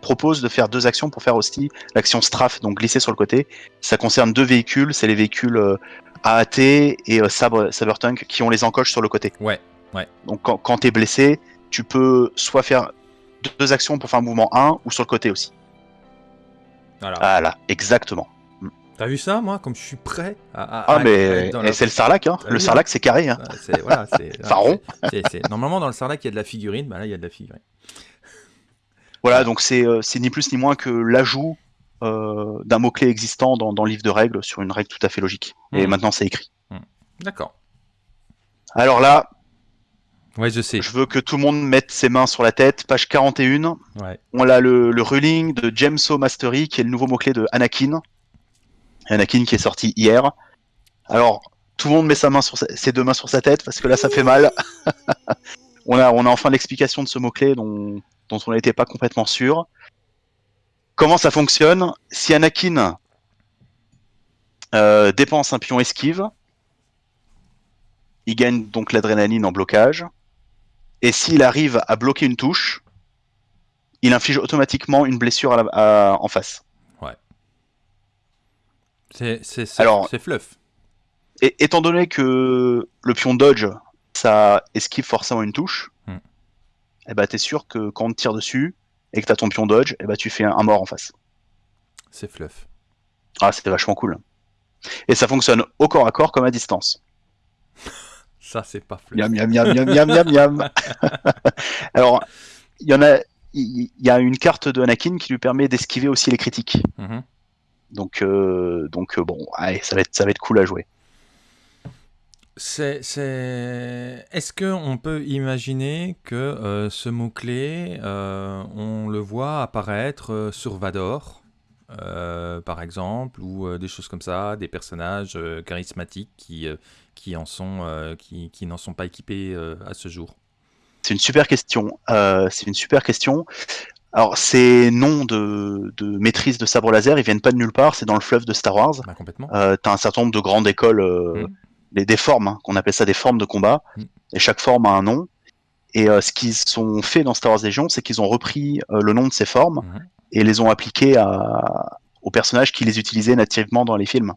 propose de faire deux actions pour faire aussi l'action strafe, donc glisser sur le côté. Ça concerne deux véhicules, c'est les véhicules AAT et Sabre, Sabertank qui ont les encoches sur le côté. Ouais. Donc quand, quand t'es blessé, tu peux soit faire deux actions pour faire un mouvement 1 ou sur le côté aussi. Voilà. Voilà, exactement. T'as vu ça, moi, comme je suis prêt à. à- Ah, à- mais la- c'est le sarlac, hein. Le sarlac, c'est carré, hein. Voilà, rond. Normalement, dans le sarlac, il y a de la figurine. Bah là, il y a de la figurine. Voilà, donc c'est euh, ni plus ni moins que l'ajout euh, d'un mot-clé existant dans, dans le livre de règles sur une règle tout à fait logique. Et Mhm. maintenant, c'est écrit. D'accord. Alors là, Ouais, je sais. je veux que tout le monde mette ses mains sur la tête. Page 41, Ouais. on a le, le ruling de James O. Mastery, qui est le nouveau mot-clé de Anakin. Anakin qui est sorti hier. Alors, tout le monde met sa main sur sa- ses deux mains sur sa tête, parce que là, ça fait mal. on, a, on a enfin l'explication de ce mot-clé dont, dont on n'était pas complètement sûr. Comment ça fonctionne? Si Anakin euh, dépense un pion esquive, il gagne donc l'adrénaline en blocage. Et s'il arrive à bloquer une touche, il inflige automatiquement une blessure à la- à- en face. C'est c'est- fluff. Et étant donné que le pion dodge, ça esquive forcément une touche, Hmm. et bah t'es sûr que quand on te tire dessus et que t'as ton pion dodge, et bah tu fais un, un mort en face. C'est fluff. Ah, c'était vachement cool. Et ça fonctionne au corps à corps comme à distance. Ça, c'est pas fluff. Miam, miam, miam, miam, miam, miam. Alors, il y en a, il y a une carte de Anakin qui lui permet d'esquiver aussi les critiques. Mhm. Donc, euh, donc euh, bon, allez, ça va être, ça va être cool à jouer. C'est, c'est... Est-ce qu'on peut imaginer que euh, ce mot-clé, euh, on le voit apparaître sur Vador, euh, par exemple, ou des choses comme ça, des personnages charismatiques qui, qui, en sont, euh, qui, qui n'en sont pas équipés euh, à ce jour C'est une super question. Euh, c'est une super question. Alors, ces noms de, de maîtrise de sabre laser, ils viennent pas de nulle part. C'est dans le fleuve de Star Wars. Bah, Complètement. Euh, T'as un certain nombre de grandes écoles, euh, Mm. des, des formes, hein, qu'on appelle ça des formes de combat. Mm. Et chaque forme a un nom. Et euh, ce qu'ils ont fait dans Star Wars Legion, c'est qu'ils ont repris le nom de ces formes Mhm. et les ont appliqués à, aux personnages qui les utilisaient nativement dans les films.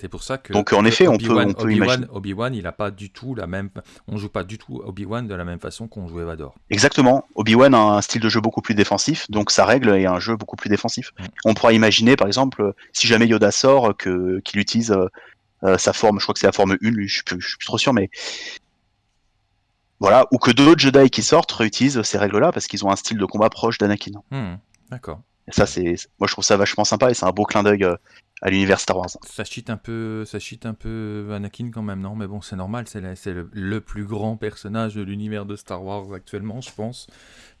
C'est pour ça que. Donc, en effet, on peut- on imaginer. Obi-Wan, il a pas du tout la même. On joue pas du tout Obi-Wan de la même façon qu'on jouait Vador. Exactement. Obi-Wan a un style de jeu beaucoup plus défensif, donc sa règle est un jeu beaucoup plus défensif. On pourra imaginer, par exemple, si jamais Yoda sort, que qu'il utilise euh, euh, sa forme, je crois que c'est la forme 1, lui, je suis plus, je suis plus trop sûr, mais voilà, ou que d'autres Jedi qui sortent réutilisent ces règles-là parce qu'ils ont un style de combat proche d'Anakin. Hmm, D'accord. Et ça, c'est, moi, je trouve ça vachement sympa et c'est un beau clin d'œil euh, à l'univers Star Wars. Ça cheat un peu, ça cheat un peu Anakin quand même, non? Mais bon, c'est normal, c'est le, le plus grand personnage de l'univers de Star Wars actuellement, je pense.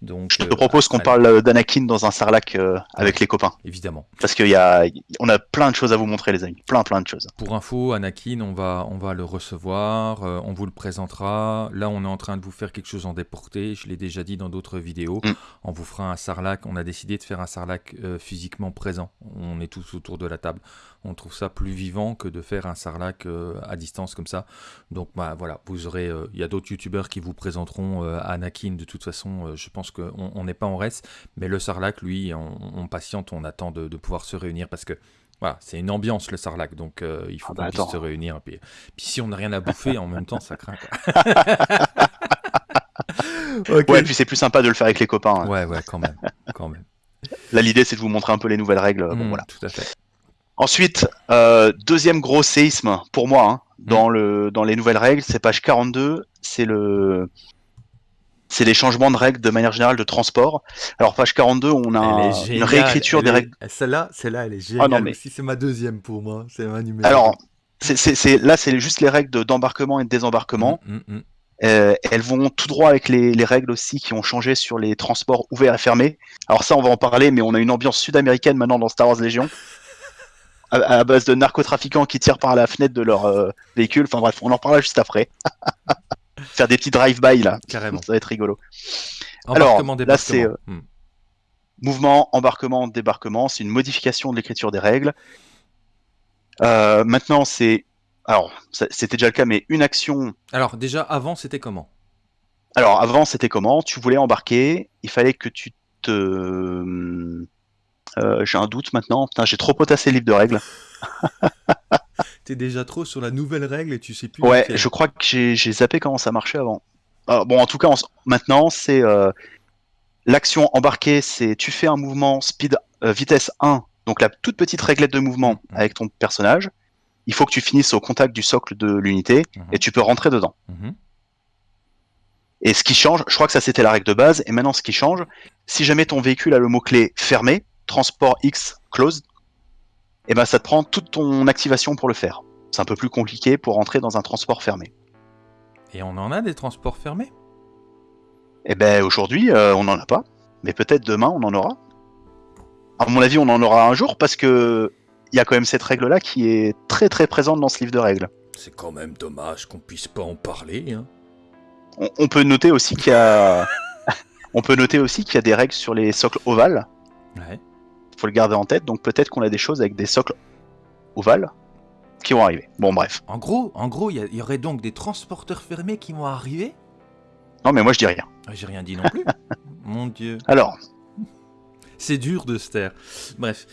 Donc, Je te euh, propose qu'on parle euh, d'Anakin dans un sarlac euh, avec les copains. Évidemment. Parce qu'il y a, on a plein de choses à vous montrer, les amis. Plein, plein de choses. Pour info, Anakin, on va, on va le recevoir, euh, on vous le présentera. Là, on est en train de vous faire quelque chose en déporté. Je l'ai déjà dit dans d'autres vidéos. Mm. On vous fera un sarlac. On a décidé de faire un sarlac physiquement présent. On est tous autour de la table. On trouve ça plus vivant que de faire un sarlac euh, à distance comme ça. Donc bah, voilà, vous aurez. euh, Il y a d'autres youtubeurs qui vous présenteront euh, Anakin. De toute façon, euh, je pense qu'on on n'est pas en reste. Mais le sarlac, lui, on, on patiente, on attend de, de pouvoir se réunir parce que. Voilà, c'est une ambiance le sarlac, donc euh, il faut Ah bah qu'on puisse attends. se réunir. Puis, puis si on n'a rien à bouffer, en même temps, ça craint. Quoi. Ok. Ouais, et puis c'est plus sympa de le faire avec les copains. hein. ouais, ouais, quand même, quand même. Là, l'idée, c'est de vous montrer un peu les nouvelles règles. Bon, Mm, voilà. Tout à fait. Ensuite, euh, deuxième gros séisme pour moi hein, dans, le, dans les nouvelles règles, c'est page 42. C'est le. C'est les changements de règles de manière générale de transport. Alors, page 42, on a un- une réécriture des règles. Celle-là, celle-là, elle est Ah géniale. non, mais-. C'est ma deuxième pour moi. C'est ma numéro. Alors, c'est, là, c'est juste les règles de- d'embarquement et de désembarquement. Mm, mm, mm. Euh, elles vont tout droit avec les, les règles aussi qui ont changé sur les transports ouverts et fermés. Alors ça, on va en parler, mais on a une ambiance sud-américaine maintenant dans Star Wars Légion. À, à base de narcotrafiquants qui tirent par la fenêtre de leur euh, véhicule. Enfin bref, on en parlera juste après. Faire des petits drive-by là, Carrément. ça va être rigolo. Alors, là, c'est, débarquement. Mm. Mouvement, embarquement, débarquement, c'est une modification de l'écriture des règles. Euh, maintenant, c'est alors c'était déjà le cas, mais une action. Alors déjà avant c'était comment? Alors avant, c'était comment? Tu voulais embarquer, il fallait que tu te. Euh, j'ai un doute maintenant. Putain, j'ai trop potassé le livre de règles. T'es déjà trop sur la nouvelle règle et tu sais plus. Ouais, je crois que j'ai zappé comment ça marchait avant. Ah, bon, en tout cas, en- maintenant, c'est euh, l'action embarquée, c'est tu fais un mouvement speed euh, vitesse 1, donc la toute petite réglette de mouvement Mhm. avec ton personnage. Il faut que tu finisses au contact du socle de l'unité Mhm. et tu peux rentrer dedans. Mhm. Et ce qui change, je crois que ça c'était la règle de base, et maintenant ce qui change, si jamais ton véhicule a le mot-clé fermé, transport X closed, et ben ça te prend toute ton activation pour le faire. C'est un peu plus compliqué pour rentrer dans un transport fermé. Et on en a des transports fermés? Et ben aujourd'hui, euh, on n'en a pas, mais peut-être demain on en aura. À mon avis, on en aura un jour parce que il y a quand même cette règle-là qui est très très présente dans ce livre de règles. C'est quand même dommage qu'on puisse pas en parler. Hein. On, on peut noter aussi qu'il y a, on peut noter aussi qu'il y a des règles sur les socles ovales. Ouais. Faut le garder en tête, donc peut-être qu'on a des choses avec des socles ovales qui vont arriver. Bon, bref. En gros, en gros, il y, aurait donc des transporteurs fermés qui vont arriver? Non, mais moi je dis rien. Ah, J'ai rien dit non plus. Mon Dieu, Alors, c'est dur de se taire. Bref.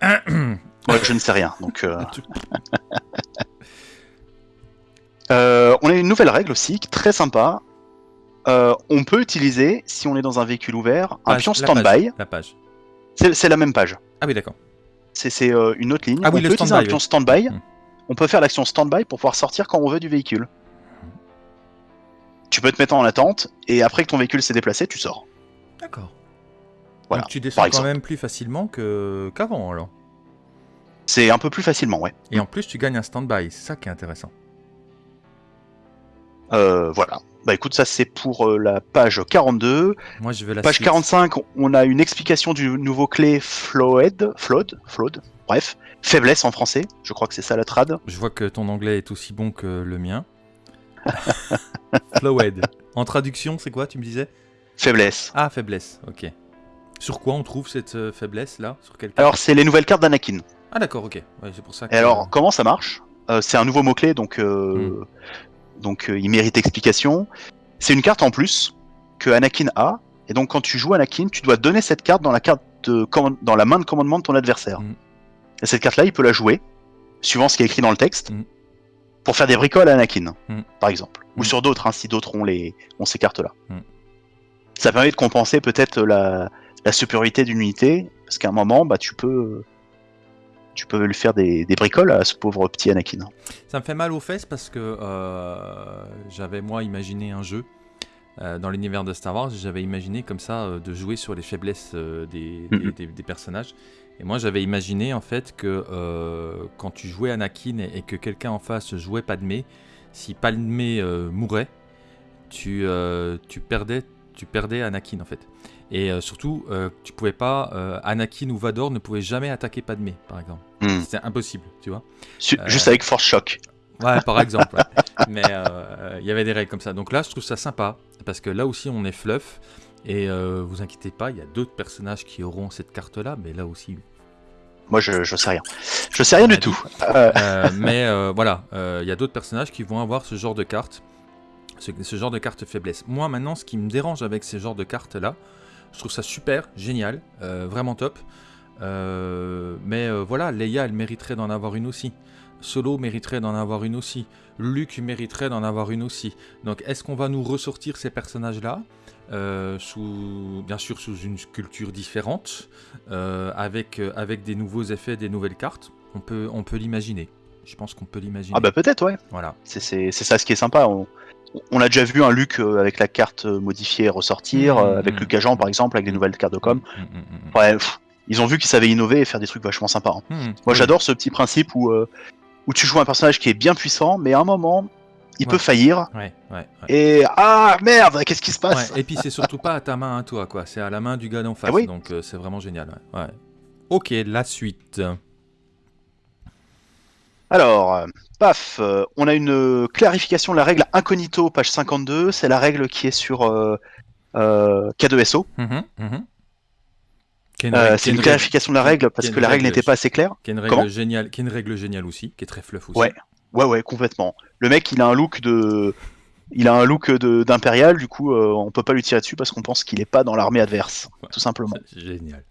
moi je ne sais rien, donc. euh, euh, on a une nouvelle règle aussi, très sympa. Euh, on peut utiliser, si on est dans un véhicule ouvert, un Page- pion la stand-by. page, La page. C'est la même page. Ah oui, d'accord. C'est euh, une autre ligne. Ah oui, on le peut utiliser un stand-by, oui. Hmm. On peut faire l'action stand-by pour pouvoir sortir quand on veut du véhicule. Tu peux te mettre en attente et après que ton véhicule s'est déplacé, tu sors. D'accord. Voilà, Donc tu descends quand même plus facilement qu'avant alors. C'est un peu plus facilement, ouais. Et en plus, tu gagnes un stand-by. C'est ça qui est intéressant. Euh, voilà. Bah écoute, ça c'est pour euh, la page 42. Moi, je vais la Page suite. 45, on a une explication du nouveau clé Flowed, Flowed, Flowed, bref, faiblesse en français, je crois que c'est ça la trad. Je vois que ton anglais est aussi bon que le mien. Flowed. En traduction, c'est quoi, tu me disais? Faiblesse. Ah, faiblesse, ok. Sur quoi on trouve cette euh, faiblesse là? Sur quel Alors c'est les nouvelles cartes d'Anakin. Ah, d'accord, ok. Ouais, c'est pour ça que. Et alors, comment ça marche? Euh, C'est un nouveau mot-clé, donc, euh, Hmm. Donc euh, il mérite explication. C'est une carte en plus que Anakin a, et donc quand tu joues Anakin, tu dois donner cette carte dans la, carte de command- dans la main de commandement de ton adversaire. Hmm. Et cette carte-là, il peut la jouer, suivant ce qui est écrit dans le texte, Hmm. pour faire des bricoles à Anakin, Hmm. par exemple. Ou sur d'autres, hein, si d'autres ont, les, ont ces cartes-là. Ça permet de compenser peut-être la, la supériorité d'une unité, parce qu'à un moment, bah, tu peux... Tu peux lui faire des, des bricoles à ce pauvre petit Anakin. Ça me fait mal aux fesses parce que euh, j'avais moi imaginé un jeu euh, dans l'univers de Star Wars. J'avais imaginé comme ça euh, de jouer sur les faiblesses des, des- des- des personnages. Et moi j'avais imaginé en fait que quand tu jouais Anakin et, et que quelqu'un en face jouait Padmé, si Padmé mourait, tu, tu perdais tu perdais Anakin en fait. Et euh, surtout, euh, tu pouvais pas, euh, Anakin ou Vador ne pouvaient jamais attaquer Padmé, par exemple. Hmm. C'était impossible, tu vois. Euh, Juste avec Force Shock. Ouais, par exemple. ouais. Mais euh, il y avait des règles comme ça. Donc là, je trouve ça sympa. Parce que là aussi, on est fluff. Et vous inquiétez pas, il y a d'autres personnages qui auront cette carte-là. Mais là aussi. Moi, je, je sais rien. Je sais rien du tout. Mais voilà, il y a d'autres personnages qui vont avoir ce genre de carte. Ce, ce genre de carte faiblesse. Moi, maintenant, ce qui me dérange avec ces genres de cartes-là, je trouve ça super, génial, euh, vraiment top. Euh, mais euh, voilà, Leia, elle mériterait d'en avoir une aussi. Solo mériterait d'en avoir une aussi. Luke mériterait d'en avoir une aussi. Donc, est-ce qu'on va nous ressortir ces personnages-là euh, sous, bien sûr, sous une culture différente, avec, avec des nouveaux effets, des nouvelles cartes? On peut, on peut l'imaginer. Je pense qu'on peut l'imaginer. Ah bah peut-être, ouais. Voilà. C'est- C'est c'est ça ce qui est sympa. On, on a déjà vu un Luke euh, avec la carte euh, modifiée ressortir, euh, avec Luke Agent par exemple, avec des nouvelles cartes de com. Mm, mm, mm, mm. Ouais, pff, ils ont vu qu'ils savaient innover et faire des trucs vachement sympas. hein. Mm, Moi oui. j'adore ce petit principe où, euh, où tu joues un personnage qui est bien puissant, mais à un moment, il Ouais. peut faillir. Ouais, ouais, ouais. Et ah merde, qu'est-ce qui se passe? Et puis c'est surtout pas à ta main à toi, quoi. C'est à la main du gars d'en face. Ah oui. Donc euh, c'est vraiment génial. Ok, la suite. Alors, euh, paf, euh, on a une euh, clarification de la règle incognito, page 52. C'est la règle qui est sur euh, euh, K2SO. Mhm, mhm. Une c'est est une clarification de la règle parce que la règle n'était pas assez claire. Qui est une règle géniale, qui est une règle géniale aussi, qui est très fluff aussi. Ouais. Ouais, ouais, complètement. Le mec, il a un look de. Il a un look de- d'impérial, du coup, euh, on peut pas lui tirer dessus parce qu'on pense qu'il est pas dans l'armée adverse, Ouais. tout simplement. Génial.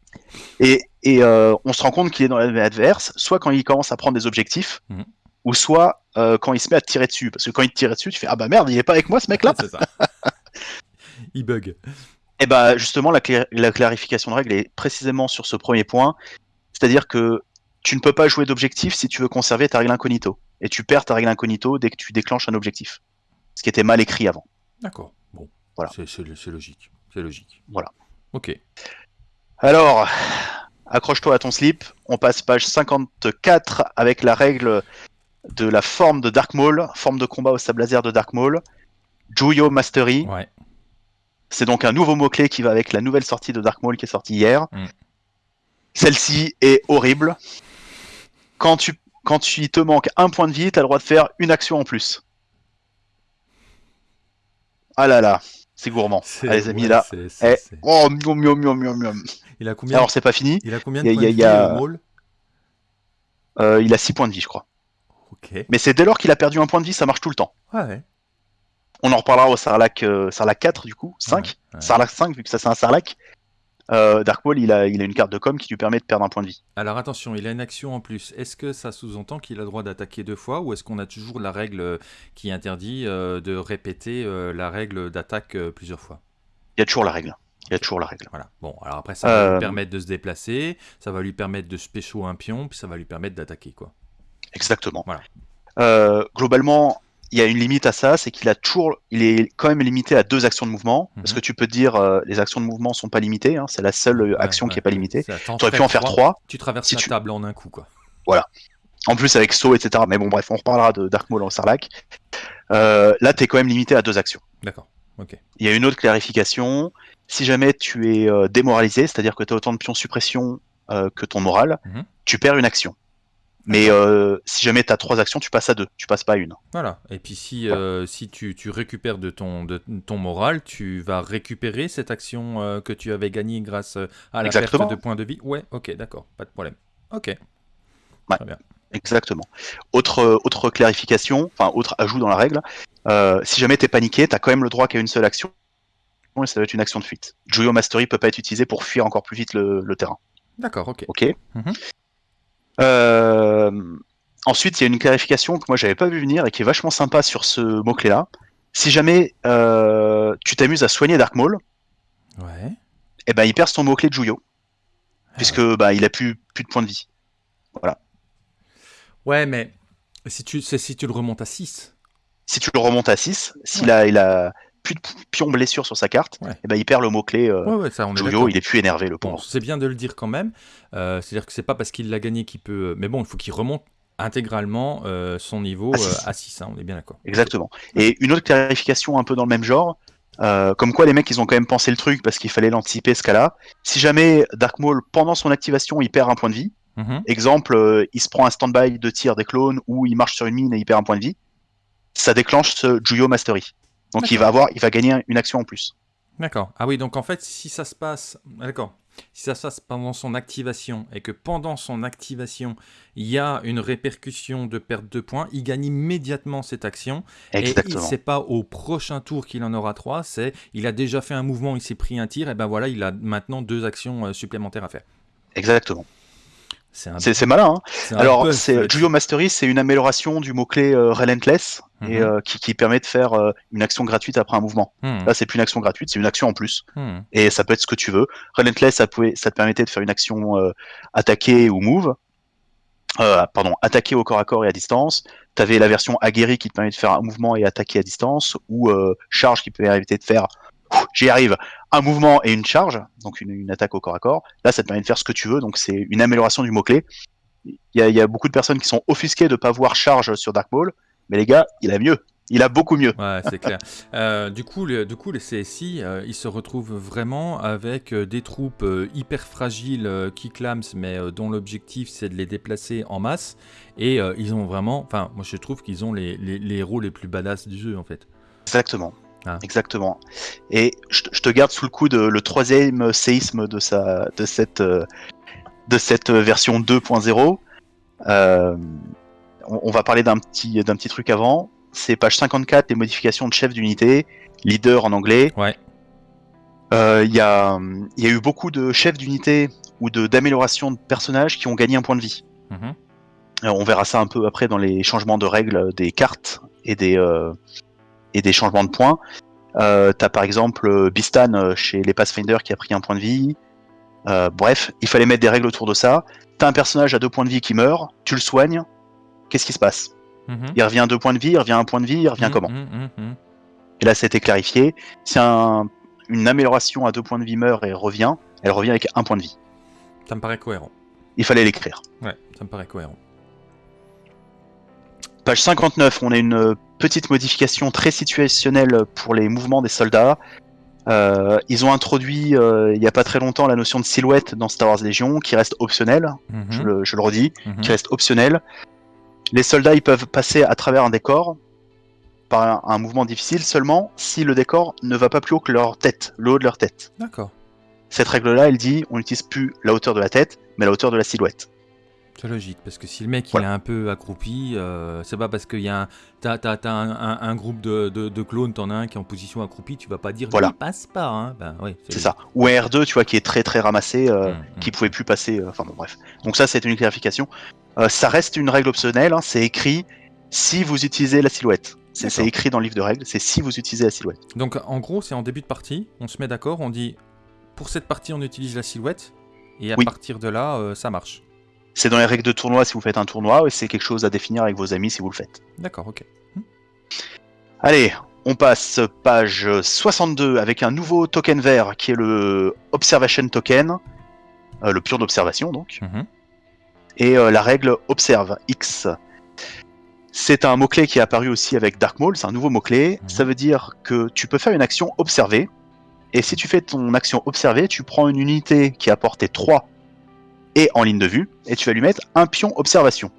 Et, et euh, on se rend compte qu'il est dans l'armée adverse, soit quand il commence à prendre des objectifs, Mhm. ou soit euh, quand il se met à te tirer dessus. Parce que quand il te tire dessus, tu fais Ah bah merde, il est pas avec moi ce mec-là c'est ça. il bug. Et bah justement, la, la clarification de règle est précisément sur ce premier point. C'est-à-dire que tu ne peux pas jouer d'objectif si tu veux conserver ta règle incognito. Et tu perds ta règle incognito dès que tu déclenches un objectif. Ce qui était mal écrit avant. D'accord. Bon. Voilà. C'est logique. C'est logique. Voilà. Ok. Alors, accroche-toi à ton slip. On passe page 54 avec la règle de la forme de Dark Maul, forme de combat au sable laser de Dark Maul. Juyo Mastery. Ouais. C'est donc un nouveau mot-clé qui va avec la nouvelle sortie de Dark Maul qui est sortie hier. Mm. Celle-ci est horrible. Quand tu, quand tu il te manque un point de vie, tu as le droit de faire une action en plus. Ah là là, c'est gourmand. Ah, les amis, ouais, là. c'est- c'est- Eh, c'est- oh, miam, miam, miam, miam, miam. Il a combien Alors, c'est pas fini. Il a combien y de a- points y a- de y a- vie, euh, Maul Euh, il a 6 points de vie, je crois. Mais c'est dès lors qu'il a perdu un point de vie, ça marche tout le temps. Ouais. On en reparlera au Sarlac, euh, Sarlac 4, du coup, 5. Ouais. Sarlac 5, vu que ça c'est un Sarlac. Euh, Dark Maul, il a, il a une carte de com qui lui permet de perdre un point de vie. Alors attention, il a une action en plus. Est-ce que ça sous-entend qu'il a le droit d'attaquer deux fois ou est-ce qu'on a toujours la règle qui interdit euh, de répéter euh, la règle d'attaque plusieurs fois? Il y a toujours la règle. Il y a toujours la règle. Voilà. Bon, alors après, ça va Euh, lui permettre de se déplacer, ça va lui permettre de se pécho un pion, puis ça va lui permettre d'attaquer, quoi. Exactement. Voilà. Euh, globalement, il y a une limite à ça, c'est qu'il a toujours, il est quand même limité à deux actions de mouvement, parce Mhm. que tu peux te dire euh, les actions de mouvement sont pas limitées, hein, c'est la seule euh, Ouais, action qui est pas limitée. Tu aurais pu en faire trois, Tu traverses si la tu- table en un coup, quoi. en plus avec saut, etc. Mais bon, bref, on reparlera de Dark Maul en Sarlac. Euh, là, tu es quand même limité à deux actions. D'accord. Ok. Il y a une autre clarification. Si jamais tu es euh, démoralisé, c'est-à-dire que tu as autant de pions suppression euh, que ton moral, Mhm. tu perds une action. Mais euh, si jamais tu as trois actions, tu passes à deux, tu passes pas à une. Voilà. Et puis si, si tu, tu récupères de ton, de ton moral, tu vas récupérer cette action que tu avais gagnée grâce à la Exactement. perte de points de vie? Ouais, ok, d'accord, pas de problème. Ok. Ouais. Très bien. Exactement. Autre, autre clarification, enfin autre ajout dans la règle, si jamais t'es paniqué, t'as quand même le droit qu'à une seule action, et ça va être une action de fuite. Joyo Mastery peut pas être utilisé pour fuir encore plus vite le, le terrain. D'accord, ok. Ok. Mhm. Euh, ensuite, il y a une clarification que moi j'avais pas vu venir et qui est vachement sympa sur ce mot-clé là. Si jamais euh, tu t'amuses à soigner Dark Maul, Ouais. eh ben il perd son mot-clé de Juyo, Ah puisque bah, il a plus, plus de points de vie. Ouais, mais si tu, si tu le remontes à 6. Si tu le remontes à 6, s'il a, il a plus de pions blessure sur sa carte, Ouais. eh ben il perd le mot-clé euh, Ouais, ouais, d'accord. il est plus énervé le Bon, pauvre. c'est bien de le dire quand même. Euh, C'est-à-dire que c'est pas parce qu'il l'a gagné qu'il peut. Mais bon, il faut qu'il remonte intégralement euh, son niveau À euh, six. à 6, on est bien d'accord. Exactement. Et une autre clarification un peu dans le même genre, euh, comme quoi les mecs ils ont quand même pensé le truc parce qu'il fallait l'anticiper ce cas-là. Si jamais Dark Maul pendant son activation il perd un point de vie, Mhm. exemple euh, il se prend un stand-by de tir des clones ou il marche sur une mine et il perd un point de vie, ça déclenche ce Juyo Mastery. Donc il va avoir, il va gagner une action en plus. D'accord. Ah oui, donc en fait, si ça se passe. D'accord. Si ça se passe pendant son activation et que pendant son activation, il y a une répercussion de perte de points, il gagne immédiatement cette action. Exactement. Et c'est pas au prochain tour qu'il en aura trois, c'est il a déjà fait un mouvement, il s'est pris un tir, et ben voilà, il a maintenant deux actions euh, supplémentaires à faire. Exactement. C'est malin. Hein Alors, c'est. Juyo Mastery, c'est une amélioration du mot-clé euh, Relentless et Mhm. euh, qui, qui permet de faire euh, une action gratuite après un mouvement. Hmm, Là, c'est plus une action gratuite, c'est une action en plus. hmm. Et ça peut être ce que tu veux. Relentless, ça, pouvait, ça te permettait de faire une action attaquer ou move. Pardon, attaquer au corps à corps et à distance. Tu avais la version aguerri qui te permet de faire un mouvement et attaquer à distance, ou charge qui permettre de faire, j'y arrive, un mouvement et une charge, donc une, une attaque au corps à corps. Là, ça te permet de faire ce que tu veux, donc c'est une amélioration du mot-clé. Il y, a, il y a beaucoup de personnes qui sont offusquées de pas voir charge sur Dark Maul, mais les gars, il a mieux. Il a beaucoup mieux. Ouais, c'est clair. Euh, du, coup, le, du coup, les CSI, euh, ils se retrouvent vraiment avec euh, des troupes hyper fragiles qui clament, mais dont l'objectif c'est de les déplacer en masse. Et ils ont vraiment, enfin, moi je trouve qu'ils ont les, les, les héros les plus badass du jeu en fait. Exactement. Ah. Exactement. Et je, te- je te garde sous le coude le troisième séisme de, sa, de, cette, euh, de cette version 2.0. Euh, on, on va parler d'un petit, d'un petit truc avant. C'est page 54, les modifications de chef d'unité, leader en anglais. Ouais. Euh, Il y, a, y a eu beaucoup de chefs d'unité ou de d'amélioration de personnages qui ont gagné un point de vie. Mhm. Euh, on verra ça un peu après dans les changements de règles des cartes et des, euh, et des changements de points. Euh, T'as par exemple euh, Bistan euh, chez les Pathfinder qui a pris un point de vie. Euh, bref, il fallait mettre des règles autour de ça. T'as un personnage à deux points de vie qui meurt, tu le soignes. Qu'est-ce qui se passe? Mhm. Il revient à deux points de vie, il revient à un point de vie, il revient Mhm, comment? mhm. Et là, ça a été clarifié. Si un- une amélioration à deux points de vie meurt et revient, elle revient avec un point de vie. Ça me paraît cohérent. Il fallait l'écrire. Ouais, ça me paraît cohérent. Page 59, on a une euh, petite modification très situationnelle pour les mouvements des soldats. Euh, ils ont introduit euh, il n'y a pas très longtemps la notion de silhouette dans Star Wars Légion qui reste optionnelle, Mhm, je, le, je le redis, mhm. qui reste optionnelle. Les soldats ils peuvent passer à travers un décor par un, un mouvement difficile seulement si le décor ne va pas plus haut que leur tête, le haut de leur tête. D'accord. Cette règle-là, elle dit on n'utilise plus la hauteur de la tête, mais la hauteur de la silhouette. C'est logique, parce que si le mec Voilà. il est un peu accroupi, euh, c'est pas parce qu'il y a un, t'as, un, un- un groupe de, de, de clones, t'en as un qui est en position accroupie, tu vas pas dire Voilà. il passe pas, hein. Ben oui, C'est ça. Ou un R2, tu vois, qui est très très ramassé, euh, Mm, mm. qui pouvait plus passer. euh, Enfin bon, bref. Donc ça, c'est une clarification. Euh, ça reste une règle optionnelle. hein, c'est écrit si vous utilisez la silhouette. C'est écrit dans le livre de règles. C'est si vous utilisez la silhouette. Donc en gros, c'est en début de partie, on se met d'accord, on dit pour cette partie on utilise la silhouette, et à Oui. partir de là, ça marche. C'est dans les règles de tournoi si vous faites un tournoi, et c'est quelque chose à définir avec vos amis si vous le faites. D'accord, ok. Allez, on passe page 62 avec un nouveau token vert qui est le Observation Token, euh, le pion d'observation donc. Mhm. et euh, la règle Observe X. C'est un mot-clé qui est apparu aussi avec Dark Maul, c'est un nouveau mot-clé. Mhm. Ça veut dire que tu peux faire une action observée, et si tu fais ton action observée, tu prends une unité qui a portée 3 et en ligne de vue, et tu vas lui mettre un pion observation.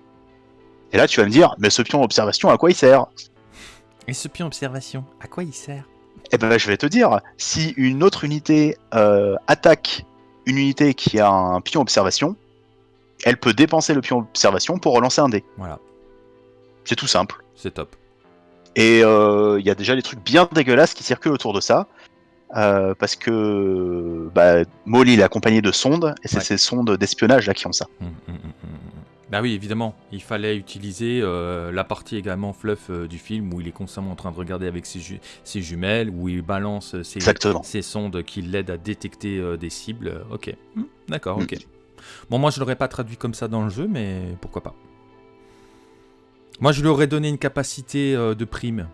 Et là, tu vas me dire, mais ce pion observation, à quoi il sert? Et ce pion observation, à quoi il sert? Eh ben, je vais te dire, si une autre unité euh, attaque une unité qui a un pion observation, elle peut dépenser le pion observation pour relancer un dé. Voilà, C'est tout simple. c'est top. Et euh, il y a déjà des trucs bien dégueulasses qui circulent autour de ça. Euh, parce que bah, Molly est accompagné de sondes, et c'est Ouais. ces sondes d'espionnage là qui ont ça. Mm, mm, mm, mm. Bah oui, évidemment, il fallait utiliser euh, la partie également fluff euh, du film où il est constamment en train de regarder avec ses, ju- ses jumelles, où il balance ses, sondes qui l'aident à détecter des cibles. Ok, d'accord, ok. Bon, moi je l'aurais pas traduit comme ça dans le jeu, mais pourquoi pas. Moi je lui aurais donné une capacité de prime,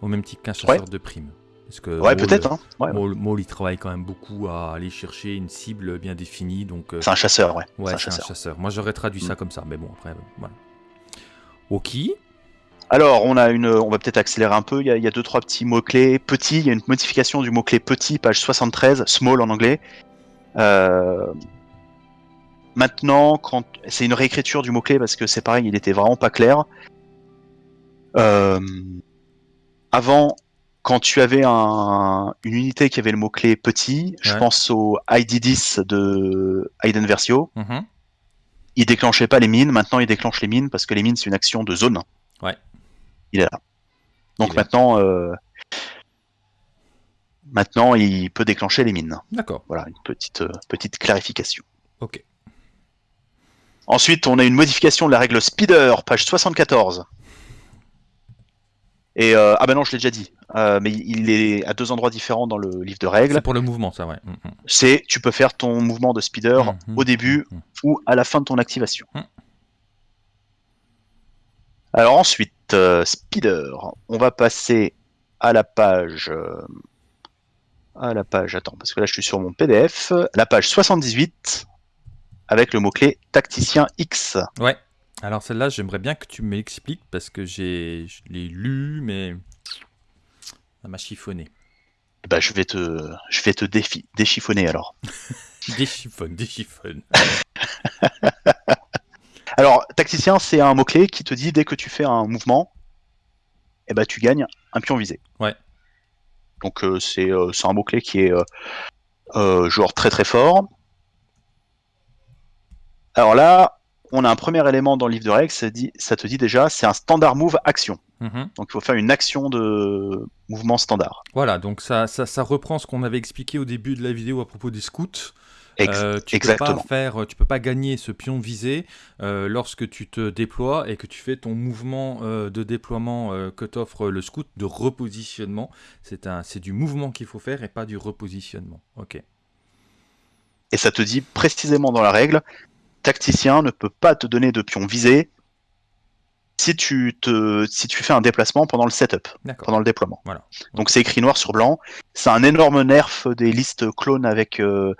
au même titre qu'un chasseur de prime. Parce que Ouais, peut-être. Hein. Ouais, Maul, Maul, il travaille quand même beaucoup à aller chercher une cible bien définie, donc euh, C'est un chasseur, ouais. ouais, c'est un chasseur. Moi j'aurais traduit ça Mm. comme ça, mais bon après, euh, voilà. Ok. Alors, on a une, on va peut-être accélérer un peu. Il y a, il y a deux trois petits mots clés. Petit, il y a une modification du mot clé petit, page 73, small en anglais. Euh, Maintenant, quand c'est une réécriture du mot clé parce que c'est pareil, il était vraiment pas clair. Euh, Avant, quand tu avais un- une unité qui avait le mot clé petit, je Ouais. pense au ID10 de Aiden Versio. Mhm. il déclenchait pas les mines, maintenant il déclenche les mines parce que les mines c'est une action de zone. Ouais. Il est là. Donc Il maintenant, euh, maintenant il peut déclencher les mines. D'accord, Voilà, une petite, euh, petite clarification. ok. Ensuite, on a une modification de la règle Speeder, page 74. Et euh, ah ben non, je l'ai déjà dit, euh, mais il est à deux endroits différents dans le livre de règles. C'est pour le mouvement, ça, ouais. Mm, mm. C'est tu peux faire ton mouvement de speeder Mhm, au début ou à la fin de ton activation. Alors ensuite, euh, speeder, on va passer à la page. à la page, attends, parce que là je suis sur mon PDF, la page 78 avec le mot-clé tacticien X. Ouais. Alors celle-là, j'aimerais bien que tu m'expliques parce que j'ai, je l'ai lu, mais ça m'a chiffonné. Bah, je vais te, je vais te défi- déchiffonner alors. Déchiffonne, déchiffonne. Alors, tacticien, c'est un mot-clé qui te dit dès que tu fais un mouvement, eh ben, tu gagnes un pion visé. Ouais. Donc, euh, c'est euh, c'est un mot-clé qui est euh, genre très très fort. Alors là, on a un premier élément dans le livre de règles, ça, dit, ça te dit déjà, c'est un standard move action. Mhm. Donc il faut faire une action de mouvement standard. Voilà, donc ça, ça, ça reprend ce qu'on avait expliqué au début de la vidéo à propos des scouts. Euh, tu exactement. peux pas faire, tu peux pas gagner ce pion visé euh, lorsque tu te déploies et que tu fais ton mouvement euh, de déploiement que t'offre le scout de repositionnement. C'est un, c'est du mouvement qu'il faut faire et pas du repositionnement. Ok. Et ça te dit précisément dans la règle, tacticien ne peut pas te donner de pion visé si tu, te, si tu fais un déplacement pendant le setup, pendant le déploiement. Voilà. Donc c'est écrit noir sur blanc. C'est un énorme nerf des listes clones avec, euh,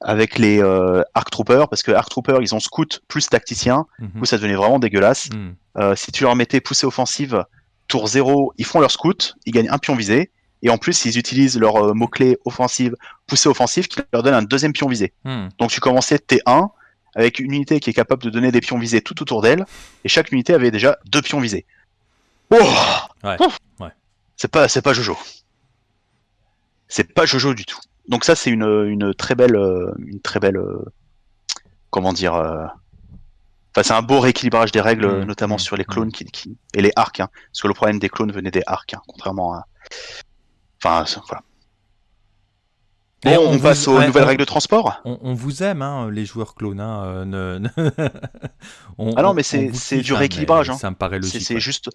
avec les euh, Arc Troopers, parce que Arc Troopers, ils ont scout plus tacticien. Du coup, ça devenait vraiment dégueulasse. Mhm. Euh, si tu leur mettais poussée offensive, tour 0, ils font leur scout, ils gagnent un pion visé. Et en plus, ils utilisent leur euh, mot-clé offensive, poussée offensive, qui leur donne un deuxième pion visé. Mhm. Donc tu commençais T1 avec une unité qui est capable de donner des pions visés tout autour d'elle, et chaque unité avait déjà deux pions visés. Oh Ouais. C'est pas, c'est pas Jojo. C'est pas Jojo du tout. Donc ça c'est une, une très belle, euh, une très belle, euh, comment dire. euh, Enfin, c'est un beau rééquilibrage des règles, Mm, notamment mm, sur les clones qui, qui- et les arcs. hein. parce que le problème des clones venait des arcs, hein, contrairement à. Enfin, voilà. Bon, on on, vous- passe aux ouais, nouvelles on- règles de transport. On, on vous aime, hein, les joueurs clones. hein, euh, ne- Ah non, mais c'est- du hein, rééquilibrage, hein. Ça me paraît logique. c'est juste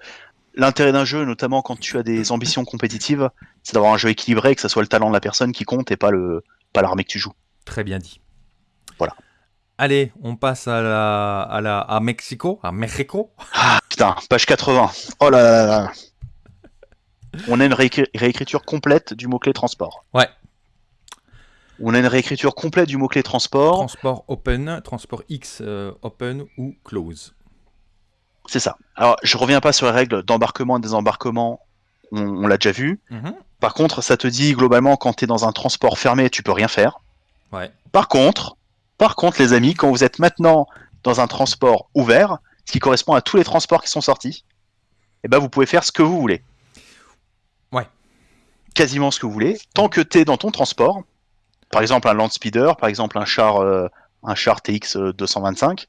l'intérêt d'un jeu, notamment quand tu as des ambitions compétitives, c'est d'avoir un jeu équilibré, et que ce soit le talent de la personne qui compte et pas le pas l'armée que tu joues. Très bien dit. Voilà. Allez, on passe à la, à la à Mexico, à Mexico. Putain, page 80. Oh là là là. On a une réécri- réécriture complète du mot-clé transport. Ouais. On a une réécriture complète du mot-clé transport. Transport open, transport X euh, open ou close. C'est ça. Alors, je reviens pas sur les règles d'embarquement et désembarquement. On, on l'a déjà vu. Mhm. Par contre, ça te dit globalement quand tu es dans un transport fermé, tu peux rien faire. Ouais. Par contre, par contre, les amis, quand vous êtes maintenant dans un transport ouvert, ce qui correspond à tous les transports qui sont sortis, eh ben vous pouvez faire ce que vous voulez. Ouais. Quasiment ce que vous voulez, tant que tu es dans ton transport. Par exemple, un land speeder, par exemple un char, euh, un char TX 225.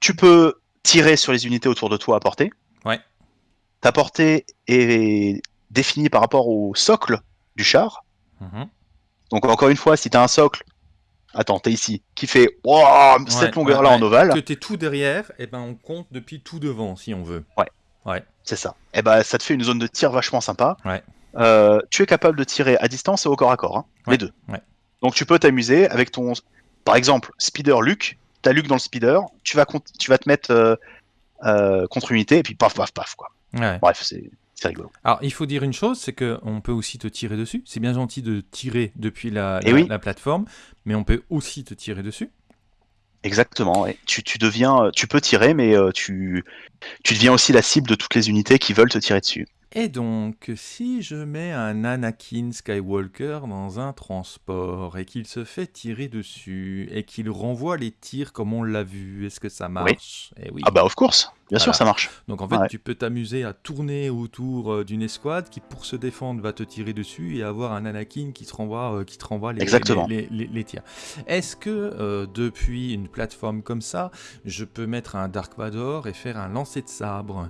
Tu peux tirer sur les unités autour de toi à portée. Ouais. Ta portée est définie par rapport au socle du char. Mhm. Donc encore une fois, si t'as un socle, attends, t'es ici, qui fait cette Ouais, longueur-là ouais, en ovale, Que tu es tout derrière, et ben on compte depuis tout devant si on veut. c'est ça. Et ben ça te fait une zone de tir vachement sympa. Ouais. Euh, tu es capable de tirer à distance et au corps à corps, hein, Ouais, les deux. ouais. Donc tu peux t'amuser avec ton, par exemple, speeder Luke. T'as Luke dans le speeder, tu vas, tu vas te mettre euh, euh, contre unité et puis paf paf paf quoi. Ouais. Bref, c'est rigolo. Alors, il faut dire une chose, c'est qu'on peut aussi te tirer dessus. C'est bien gentil de tirer depuis la, Eh la- oui. la plateforme, mais on peut aussi te tirer dessus. Exactement. Tu, tu deviens, tu peux tirer, mais tu, tu deviens aussi la cible de toutes les unités qui veulent te tirer dessus. Et donc, si je mets un Anakin Skywalker dans un transport et qu'il se fait tirer dessus et qu'il renvoie les tirs comme on l'a vu, est-ce que ça marche? Eh oui. Ah bah of course, bien sûr ça marche. Donc en fait, ouais. tu peux t'amuser à tourner autour euh, d'une escouade qui, pour se défendre, va te tirer dessus et avoir un Anakin qui te renvoie, euh, qui te renvoie les, Exactement. les, les- les- les tirs. Est-ce que euh, depuis une plateforme comme ça, je peux mettre un Dark Vador et faire un lancer de sabre?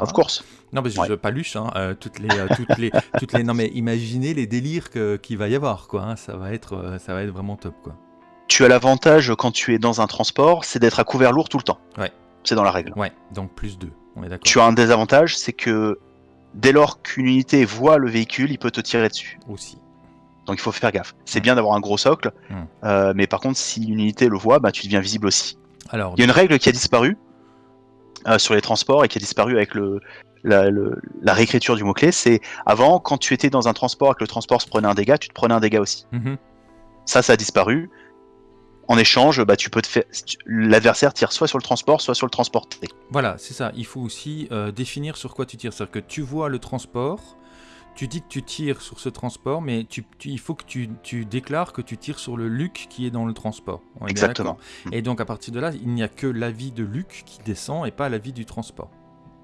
Of course. Non, que Ouais. je paluche, hein, euh, toutes les, euh, toutes les, toutes les. Non, mais imaginez les délires qu'il va y avoir, quoi. hein, ça va être, euh, ça va être vraiment top, quoi. Tu as l'avantage quand tu es dans un transport, c'est d'être à couvert lourd tout le temps. Ouais. C'est dans la règle. Ouais, donc plus 2, on est d'accord. Tu as un désavantage, c'est que dès lors qu'une unité voit le véhicule, il peut te tirer dessus. Aussi. Donc il faut faire gaffe. C'est bien d'avoir un gros socle, Mm. euh, mais par contre, si une unité le voit, bah, tu deviens visible aussi. Alors, Il y a une règle qui a disparu euh, sur les transports et qui a disparu avec le, la, le- la réécriture du mot-clé. C'est avant, quand tu étais dans un transport et que le transport se prenait un dégât, tu te prenais un dégât aussi. mhm, Ça, ça a disparu. En échange, bah, tu peux te faire. L'adversaire tire soit sur le transport, soit sur le transporté. Voilà, c'est ça. Il faut aussi euh, définir sur quoi tu tires. C'est-à-dire que tu vois le transport, tu dis que tu tires sur ce transport, mais tu, tu- il faut que tu, tu déclares que tu tires sur le Luc qui est dans le transport. On est bien Exactement. Et donc à partir de là, il n'y a que l'avis de Luc qui descend et pas l'avis du transport.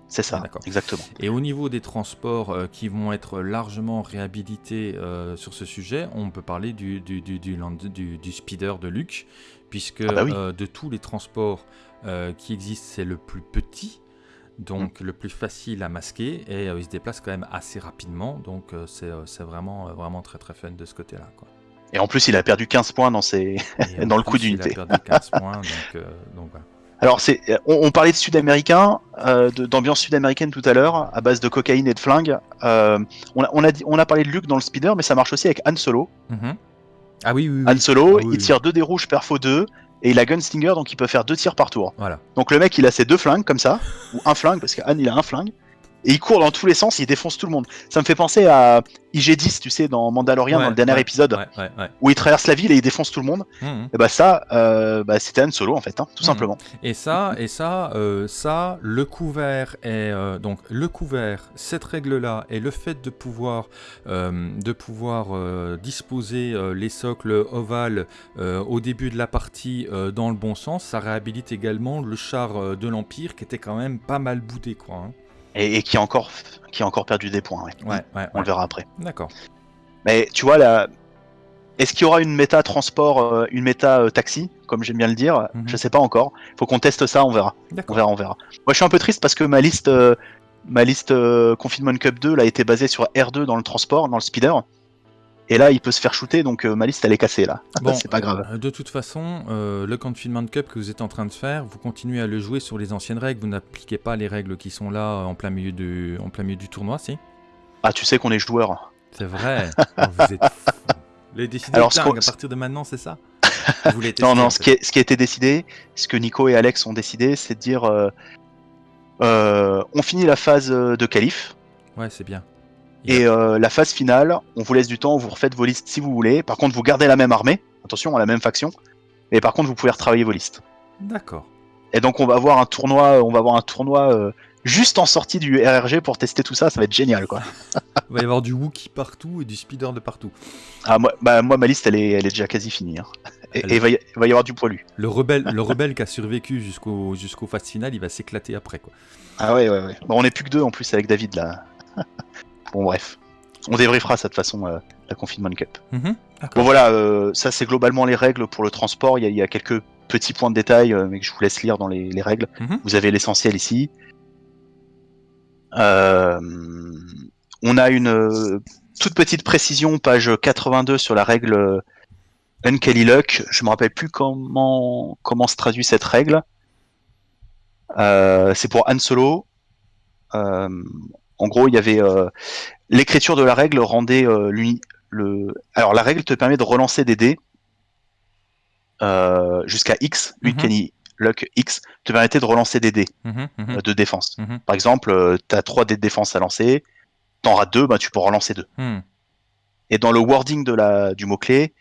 C'est ça, Ah, d'accord. exactement. Et au niveau des transports euh, qui vont être largement réhabilités euh, sur ce sujet, on peut parler du, du, du, du land- du- du speeder de Luc, puisque Ah bah oui. euh, de tous les transports qui existent, c'est le plus petit, donc le plus facile à masquer, et euh, il se déplace quand même assez rapidement, donc euh, c'est euh, c'est vraiment, vraiment très très fun de ce côté-là. quoi. Et en plus, il a perdu 15 points dans ses. Dans le coup d'unité. Il a perdu 15 points, donc, donc voilà. Alors, c'est, on, on parlait de sud-américain, euh, d'ambiance sud-américaine tout à l'heure, à base de cocaïne et de flingues. Euh, on, a, on, a dit- on a parlé de Luke dans le speeder, mais ça marche aussi avec Han Solo. Mhm. Ah oui, oui, oui. Han Solo, Ah oui, il tire deux dés rouges, perfo 2, et il a Gunstinger, donc il peut faire deux tirs par tour. Voilà. Donc le mec, il a ses deux flingues comme ça, ou un flingue, parce qu'Anne, il a un flingue, et il court dans tous les sens, il défonce tout le monde. Ça me fait penser à IG-10, tu sais, dans Mandalorian, Ouais, dans le dernier ouais, épisode, Ouais, où il traverse la ville et il défonce tout le monde. Mhm. Et bah ça, euh, bah, c'était Han Solo en fait, hein, tout Mhm. simplement. Et ça, et ça, euh, ça, le couvert est euh, donc le couvert, cette règle-là et le fait de pouvoir, de pouvoir disposer les socles ovales au début de la partie dans le bon sens, ça réhabilite également le char de l'empire qui était quand même pas mal boudé, quoi. hein. Et, et qui, a encore, qui a encore perdu des points, ouais. Ouais, ouais, On le verra après. D'accord. Mais tu vois, là, est-ce qu'il y aura une méta transport, euh, une méta euh, taxi, comme j'aime bien le dire? Mhm. Je sais pas encore. Faut qu'on teste ça, on verra. On verra, on verra. Moi, je suis un peu triste parce que ma liste, euh, ma liste Confinement Cup 2, là, était basée sur R2 dans le transport, dans le speeder. Et là, il peut se faire shooter, donc euh, ma liste, elle est cassée, là. Bon, c'est pas grave. euh, De toute façon, euh, le Confinement Cup que vous êtes en train de faire, vous continuez à le jouer sur les anciennes règles. Vous n'appliquez pas les règles qui sont là euh, en plein milieu du, en plein milieu du tournoi, si? Ah, tu sais qu'on est joueur. C'est vrai. Vous êtes. Les décideurs Alors, à partir de maintenant, c'est ça? Vous Non, non, ce qui, est, ce qui a été décidé, ce que Nico et Alex ont décidé, c'est de dire on finit la phase de qualif, Ouais, c'est bien. Et euh, la phase finale, on vous laisse du temps, vous refaites vos listes si vous voulez. Par contre, vous gardez la même armée, attention, à la même faction, mais par contre, vous pouvez retravailler vos listes. D'accord. Et donc, on va avoir un tournoi, on va avoir un tournoi euh, juste en sortie du RRG pour tester tout ça, ça va être génial, quoi. Il va y avoir du Wookie partout et du Speeder de partout. Ah, moi, bah, moi, ma liste, elle est, elle est déjà quasi finie. hein. Et et il va, y, il va y avoir du poilu. Le rebelle, le rebelle qui a survécu jusqu'au jusqu'au phase finale, il va s'éclater après, quoi. Ah ouais, ouais, ouais. Bon, on est plus que deux en plus avec David là. bon, bref. On débriefera cette façon euh, la Confinement Cup. Mhm. Bon, voilà, euh, ça c'est globalement les règles pour le transport. Il y a, il y a quelques petits points de détail, euh, mais que je vous laisse lire dans les, les règles. Mhm. Vous avez l'essentiel ici. On a une toute petite précision, page 82 sur la règle Unkelly Luck. Je me rappelle plus comment comment se traduit cette règle. C'est pour Han Solo. Euh, en gros, il y avait euh, l'écriture de la règle rendait euh, l'uni- le. Alors la règle te permet de relancer des dés euh, jusqu'à X. Mhm. Uncanny Luck X te permettait de relancer des dés Mhm, mhm, euh, de défense. mhm, Par exemple, tu as 3 dés de défense à lancer, t'en rates 2, bah, tu peux relancer 2. mhm. Et dans le wording de la, du mot-clé,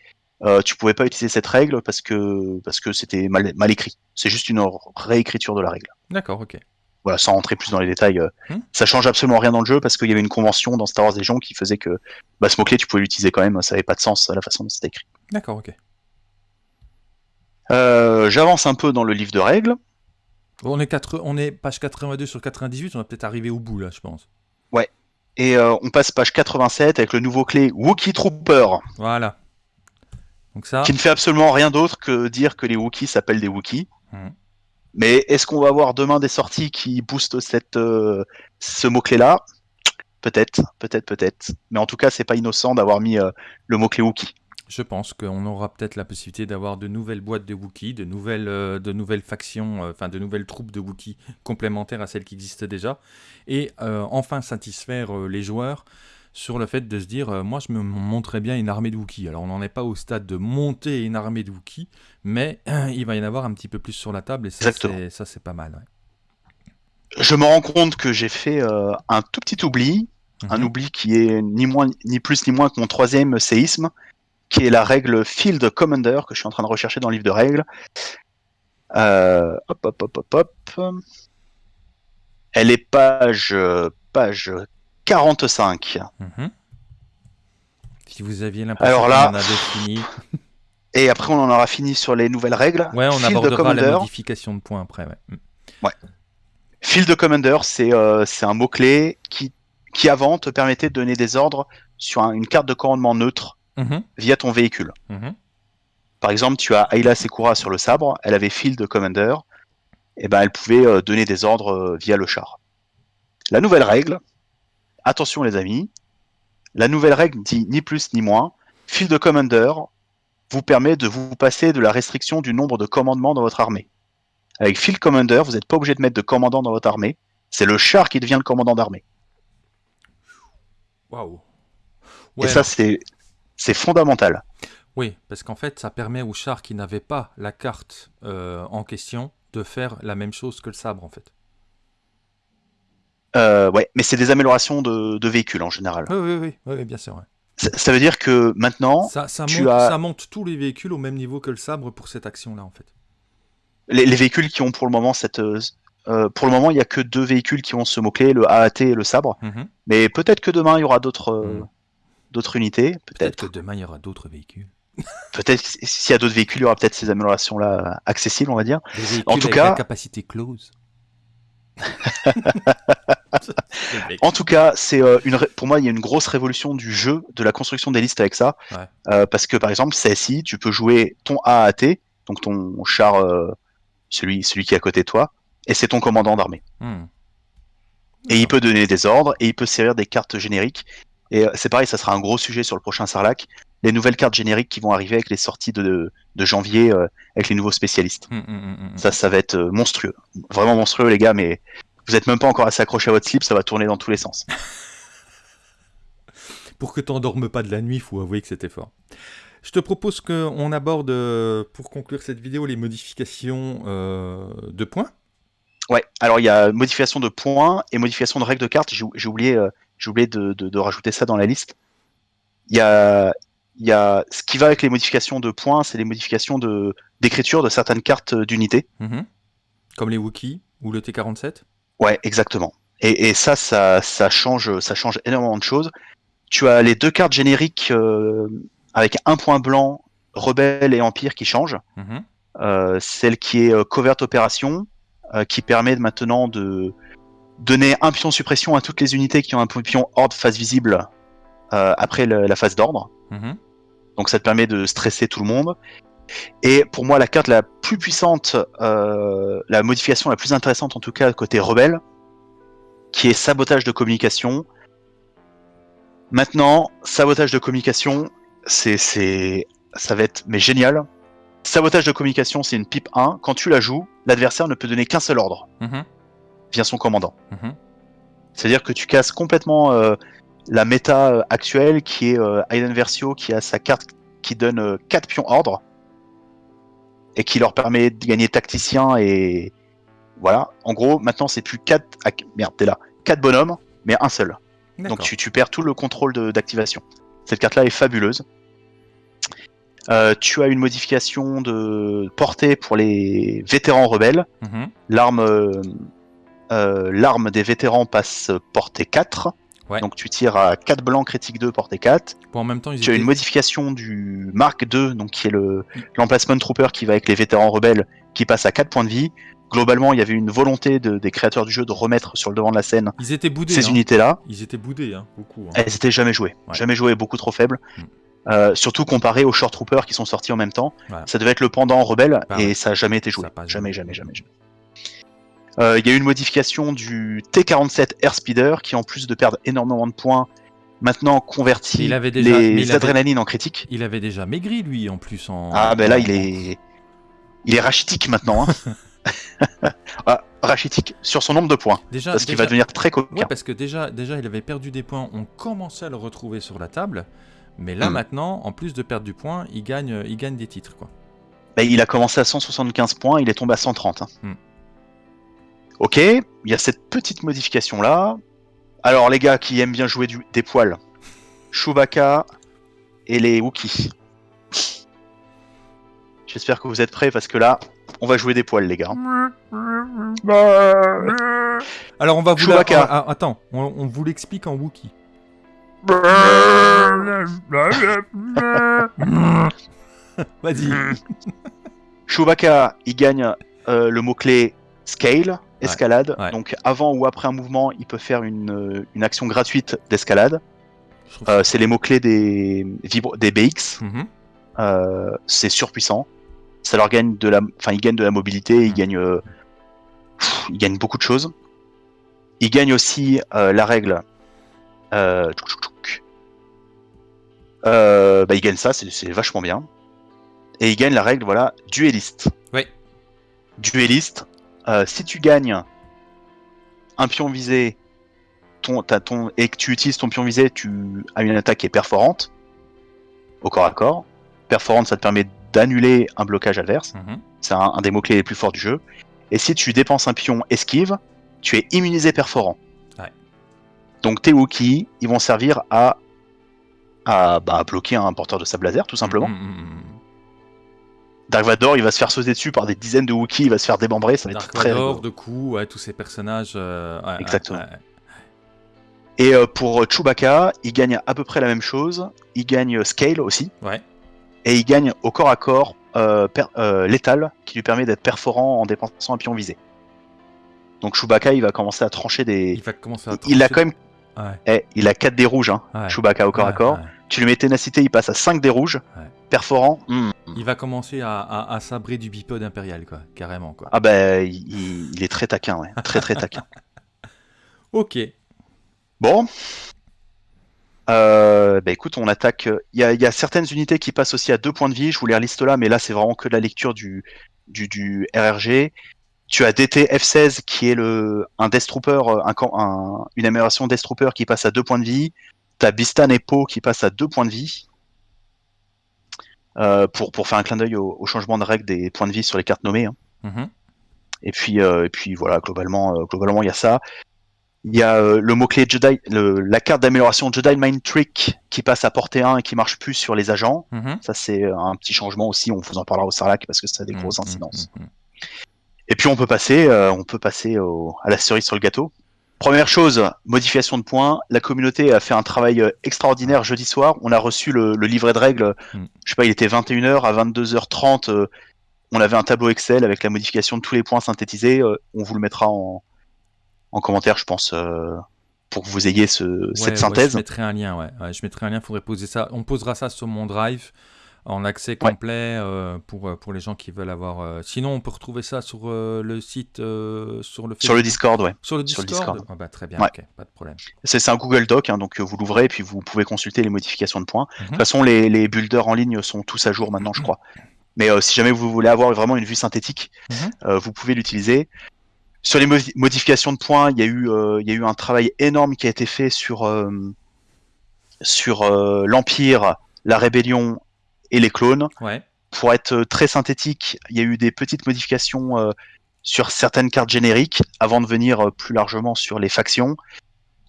euh, tu pouvais pas utiliser cette règle parce que parce que c'était mal, mal écrit. C'est juste une réécriture de la règle. D'accord, ok. Voilà, sans rentrer plus dans les détails, euh, Hmm. ça change absolument rien dans le jeu parce qu'il y avait une convention dans Star Wars Legion qui faisait que bah, ce mot-clé tu pouvais l'utiliser quand même, ça avait pas de sens la façon dont c'était écrit. D'accord, ok. Euh, J'avance un peu dans le livre de règles. On, est quatre- on est page 82 sur 98, on va peut-être arriver au bout là, je pense. Et euh, on passe page 87 avec le nouveau clé Wookiee Trooper, Voilà. Donc ça, qui ne fait absolument rien d'autre que dire que les Wookiees s'appellent des Wookiees. Mhm. Mais est-ce qu'on va avoir demain des sorties qui boostent cette, euh, ce mot-clé-là? Peut-être, peut-être, peut-être. Mais en tout cas, c'est pas innocent d'avoir mis euh, le mot-clé Wookiee. je pense qu'on aura peut-être la possibilité d'avoir de nouvelles boîtes de Wookiee, de nouvelles, euh, de nouvelles factions, enfin de nouvelles troupes de Wookiee complémentaires à celles qui existent déjà, et enfin satisfaire les joueurs sur le fait de se dire, euh, moi je me montrais bien une armée de Wookiee. Alors on n'en est pas au stade de monter une armée de Wookiee, mais il va y en avoir un petit peu plus sur la table, et ça c'est- pas mal. ouais. Je me rends compte que j'ai fait euh, un tout petit oubli, un Mhm. oubli qui est ni moins, ni plus ni moins que mon troisième séisme, qui est la règle Field Commander que je suis en train de rechercher dans le livre de règles. Euh, hop, hop, hop, hop, hop. Elle est page, euh, page 45. Mhm. Si vous aviez l'impression qu'on là- en avait fini, Et après, on en aura fini sur les nouvelles règles. ouais, on Field abordera la Commander. modification de points après. ouais. Mm. Field Commander, c'est euh, c'est un mot-clé qui, qui avant te permettait de donner des ordres sur un- une carte de commandement neutre Mhm. via ton véhicule. Mhm. Par exemple, tu as Ayla Sekura sur le sabre, elle avait Field Commander, et ben elle pouvait euh, donner des ordres euh, via le char. La nouvelle règle, attention les amis, la nouvelle règle dit ni plus ni moins, Field Commander vous permet de vous passer de la restriction du nombre de commandements dans votre armée. Avec Field Commander, vous n'êtes pas obligé de mettre de commandant dans votre armée, c'est le char qui devient le commandant d'armée. Waouh. et ça, c'est c'est fondamental. Oui, parce qu'en fait, ça permet aux chars qui n'avaient pas la carte euh, en question de faire la même chose que le sabre, en fait. Euh, ouais, mais c'est des améliorations de, de véhicules en général. Oui, oui, oui, oui, bien sûr. ouais. Ça, ça veut dire que maintenant, Ça, ça, tu monte, as- ça monte tous les véhicules au même niveau que le sabre pour cette action-là, en fait. les, les véhicules qui ont pour le moment cette. euh, euh, pour le moment, il n'y a que deux véhicules qui ont ce mot-clé, le AAT et le sabre. Mhm. Mais peut-être que demain, il y aura d'autres euh, Mm. d'autres unités. Peut-être que demain, il y aura d'autres véhicules. Peut-être que s'il y a d'autres véhicules, il y aura peut-être ces améliorations-là accessibles, on va dire. Des En tout avec cas- la capacité close. En tout cas, c'est euh, une ré- pour moi, il y a une grosse révolution du jeu, de la construction des listes avec ça. Ouais. Euh, parce que par exemple, CSI, tu peux jouer ton AAT, donc ton char, euh, celui, celui qui est à côté de toi, et c'est ton commandant d'armée. Hmm. Et il peut donner des ordres, et il peut servir des cartes génériques. Et c'est pareil, ça sera un gros sujet sur le prochain Sarlac. Les nouvelles cartes génériques qui vont arriver avec les sorties de, de janvier, euh, avec les nouveaux spécialistes. Hmm, hmm, hmm. Ça, ça va être euh, monstrueux. Vraiment monstrueux, les gars, mais vous êtes même pas encore assez accroché à votre slip, ça va tourner dans tous les sens. Pour que t'endormes pas de la nuit, il faut avouer que c'était fort. Je te propose qu'on aborde, euh, pour conclure cette vidéo, les modifications euh, de points. Ouais, alors il y a modification de points et modification de règles de cartes. J'ai oublié, euh, oublié de, de- de rajouter ça dans la liste. Il y a, il y a ce qui va avec les modifications de points, c'est les modifications de d'écriture de certaines cartes d'unité. Mhm. Comme les Wookiees ou le T-47. Ouais, exactement. Et, et ça, ça, ça change, ça change énormément de choses. Tu as les deux cartes génériques euh, avec un point blanc, rebelle et empire qui changent. Mhm. Euh, celle qui est euh, covert opération, euh, qui permet maintenant de donner un pion suppression à toutes les unités qui ont un pion horde face visible euh, après le- la phase d'ordre. Mhm. Donc ça te permet de stresser tout le monde. Et pour moi, la carte la plus puissante, euh, la modification la plus intéressante en tout cas côté rebelle, qui est sabotage de communication. Maintenant, sabotage de communication, c'est, ça va être mais génial. Sabotage de communication, c'est une pipe 1. Quand tu la joues, l'adversaire ne peut donner qu'un seul ordre Mhm. via son commandant. Mhm. C'est-à-dire que tu casses complètement euh, la méta euh, actuelle qui est euh, Aiden Versio qui a sa carte qui donne 4 pions ordre et qui leur permet de gagner tacticien et voilà. En gros, maintenant c'est plus 4 merde, t'es là. 4 bonhommes mais un seul. Donc tu, tu perds tout le contrôle d'activation. Cette carte-là est fabuleuse. Euh, tu as une modification de portée pour les vétérans rebelles. Mhm. L'arme euh, euh, l'arme des vétérans passe portée 4. Ouais. Donc tu tires à 4 blancs, critique 2, portée 4. Bon, en même temps, ils Tu as étaient- une modification du Mark 2, donc qui est le l'emplacement trooper qui va avec les vétérans rebelles, qui passe à 4 points de vie. Globalement, il y avait une volonté de- des créateurs du jeu de remettre sur le devant de la scène ils étaient boudés. ces hein. unités-là. Ils étaient boudés, hein, beaucoup. hein. Elles étaient jamais jouées. Ouais. Jamais jouées, beaucoup trop faibles. Mm. Euh, surtout comparé aux Short Troopers qui sont sortis en même temps. Voilà. Ça devait être le pendant rebelle Bah et ça a jamais été joué. Jamais, jamais jamais, jamais. Euh, Il y a eu une modification du T47 Airspeeder qui, en plus de perdre énormément de points, maintenant convertit Il avait déjà- mais les il avait- adrénalines en critique. Il avait déjà maigri, lui, en plus. En... Ah, ben là, il est. Il est rachitique maintenant. Hein. ah, rachitique sur son nombre de points. Déjà, Parce qu'il va devenir très coquin. Ouais, parce que déjà, déjà, il avait perdu des points, on commençait à le retrouver sur la table. Mais là, Hmm. maintenant, en plus de perdre du point, il gagne, il gagne des titres. Quoi. Ben, il a commencé à 175 points, il est tombé à 130. hein. Hmm. Ok, il y a cette petite modification là. Alors les gars qui aiment bien jouer du- des poils, Chewbacca et les Wookiees. J'espère que vous êtes prêts parce que là, on va jouer des poils les gars. Alors, on va vous la- ah, ah, Attends, on, on vous l'explique en Wookie. Vas-y. Chewbacca, il gagne euh, le mot-clé scale, escalade. ouais. Donc avant ou après un mouvement, il peut faire une, euh, une action gratuite d'escalade. Euh, c'est les mots-clés des, vibro- des BX. Mhm. euh, c'est surpuissant. Ça leur gagne de la, enfin ils gagnent de la mobilité, ils gagnent, euh, pff, ils gagnent beaucoup de choses. Ils gagnent aussi la règle. Tchouk, tchouk, tchouk. Bah, ils gagnent ça, c'est- c'est vachement bien. Et ils gagnent la règle, voilà, dueliste. Oui. Dueliste. Euh, si tu gagnes un pion visé, ton, ton, et que tu utilises ton pion visé, tu as une attaque qui est perforante, au corps à corps. Perforante, ça te permet d'annuler un blocage adverse. Mhm. C'est un, un des mots-clés les plus forts du jeu. Et si tu dépenses un pion esquive, tu es immunisé perforant. Ouais. Donc tes Wookiees, ils vont servir à, à bah, bloquer un porteur de sable laser, tout simplement. Mhm, mhm. Dark Vador, il va se faire sauter dessus par des dizaines de Wookiees, il va se faire démembrer, ça va être Dark très Vador, de coup, ouais, tous ces personnages. euh, ouais, Exactement. ouais. Et euh, pour euh, Chewbacca, il gagne à peu près la même chose. Il gagne Scale aussi. Ouais. Et il gagne au corps à corps euh, euh, létal, qui lui permet d'être perforant en dépensant un pion visé. Donc Chewbacca, il va commencer à trancher des. Il va commencer à. Il a quand même. Ouais, Eh, il a 4 dés rouges, hein, ouais, Chewbacca au corps à corps. Tu lui mets ténacité, il passe à 5 dés rouges. Perforant. hmm. Il va commencer à, à, à sabrer du bipode impérial, quoi, carrément, quoi. Ah bah, il, est très taquin, ouais. Très très taquin. Ok. Bon. Euh, bah écoute, on attaque. Il y a, il y a certaines unités qui passent aussi à deux points de vie. Je vous les reliste là, mais là c'est vraiment que de la lecture du, du, du RRG. Tu as DT F16 qui est le un Death Trooper, un, camp- un- une amélioration Death Trooper qui passe à deux points de vie. T'as Bistan et Po qui passent à deux points de vie. Euh, pour, pour faire un clin d'œil au, au changement de règle des points de vie sur les cartes nommées. hein. Mhm. Et puis, euh, et puis voilà, globalement, euh, globalement, il y a ça. Il y a euh, le mot-clé Jedi, le- la carte d'amélioration Jedi Mind Trick qui passe à portée 1 et qui marche plus sur les agents. Mhm. Ça, c'est un petit changement aussi. On vous en parlera au Sarlac parce que ça a des grosses Mhm, incidences. mhm, mhm. Et puis, on peut passer, on peut passer au- à la cerise sur le gâteau. Première chose, modification de points. La communauté a fait un travail euh, extraordinaire jeudi soir. On a reçu le, le livret de règles. Mm. Je sais pas, il était 21h à 22h30. euh, on avait un tableau Excel avec la modification de tous les points synthétisés. euh, on vous le mettra en, en commentaire, je pense, euh, pour que vous ayez ce, Ouais, cette ouais, synthèse. je mettrai un lien, ouais. Ouais, Je mettrai un lien, faudrait poser ça. On posera ça sur mon drive en accès complet euh, pour, euh, pour les gens qui veulent avoir. euh, Sinon, on peut retrouver ça sur le site, sur le Sur le. Discord, ouais. Sur le sur le Discord. Ah bah, Très bien, Ouais. pas de problème. C'est un Google Doc, hein, donc vous l'ouvrez et puis vous pouvez consulter les modifications de points. De Mhm. toute façon, les, les builders en ligne sont tous à jour maintenant, je crois. Mais euh, si jamais vous voulez avoir vraiment une vue synthétique, Mhm. euh, vous pouvez l'utiliser. Sur les modi- modifications de points, il y, a eu, euh, il y a eu un travail énorme qui a été fait sur, sur l'Empire, la Rébellion et les clones. Ouais. Pour être euh, très synthétique, il y a eu des petites modifications euh, sur certaines cartes génériques avant de venir euh, plus largement sur les factions.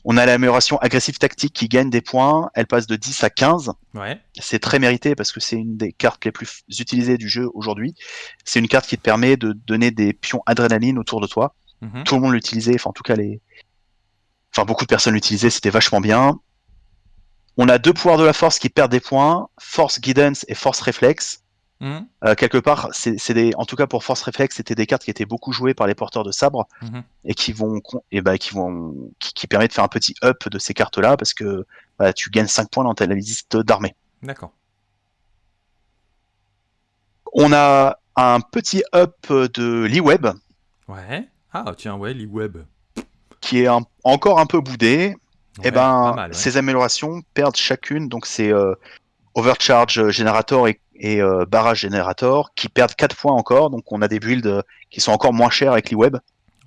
On a l'amélioration agressive tactique qui gagne des points. Elle passe de 10 à 15 Ouais. c'est très mérité parce que c'est une des cartes les plus utilisées du jeu aujourd'hui. C'est une carte qui te permet de donner des pions adrénaline autour de toi. Mhm. Tout le monde l'utilisait, enfin en tout cas les, enfin beaucoup de personnes l'utilisaient, c'était vachement bien. On a deux pouvoirs de la force qui perdent des points, force guidance et force réflexe. Mhm. Euh, quelque part, c'est des, en tout cas pour force réflexe, c'était des cartes qui étaient beaucoup jouées par les porteurs de sabre Mhm. et qui vont, et bah, qui vont, qui, qui permet de faire un petit up de ces cartes-là parce que bah, tu gagnes 5 points dans ta liste d'armée. D'accord. On a un petit up de l'e-web Ouais. Ah, tiens, ouais, l'e-web. qui est un- encore un peu boudé. Ouais, et ben, pas mal, ouais. ces améliorations perdent chacune, donc c'est euh, Overcharge Generator et, et euh, Barrage Generator qui perdent 4 points encore, donc on a des builds euh, qui sont encore moins chers avec l'e-web.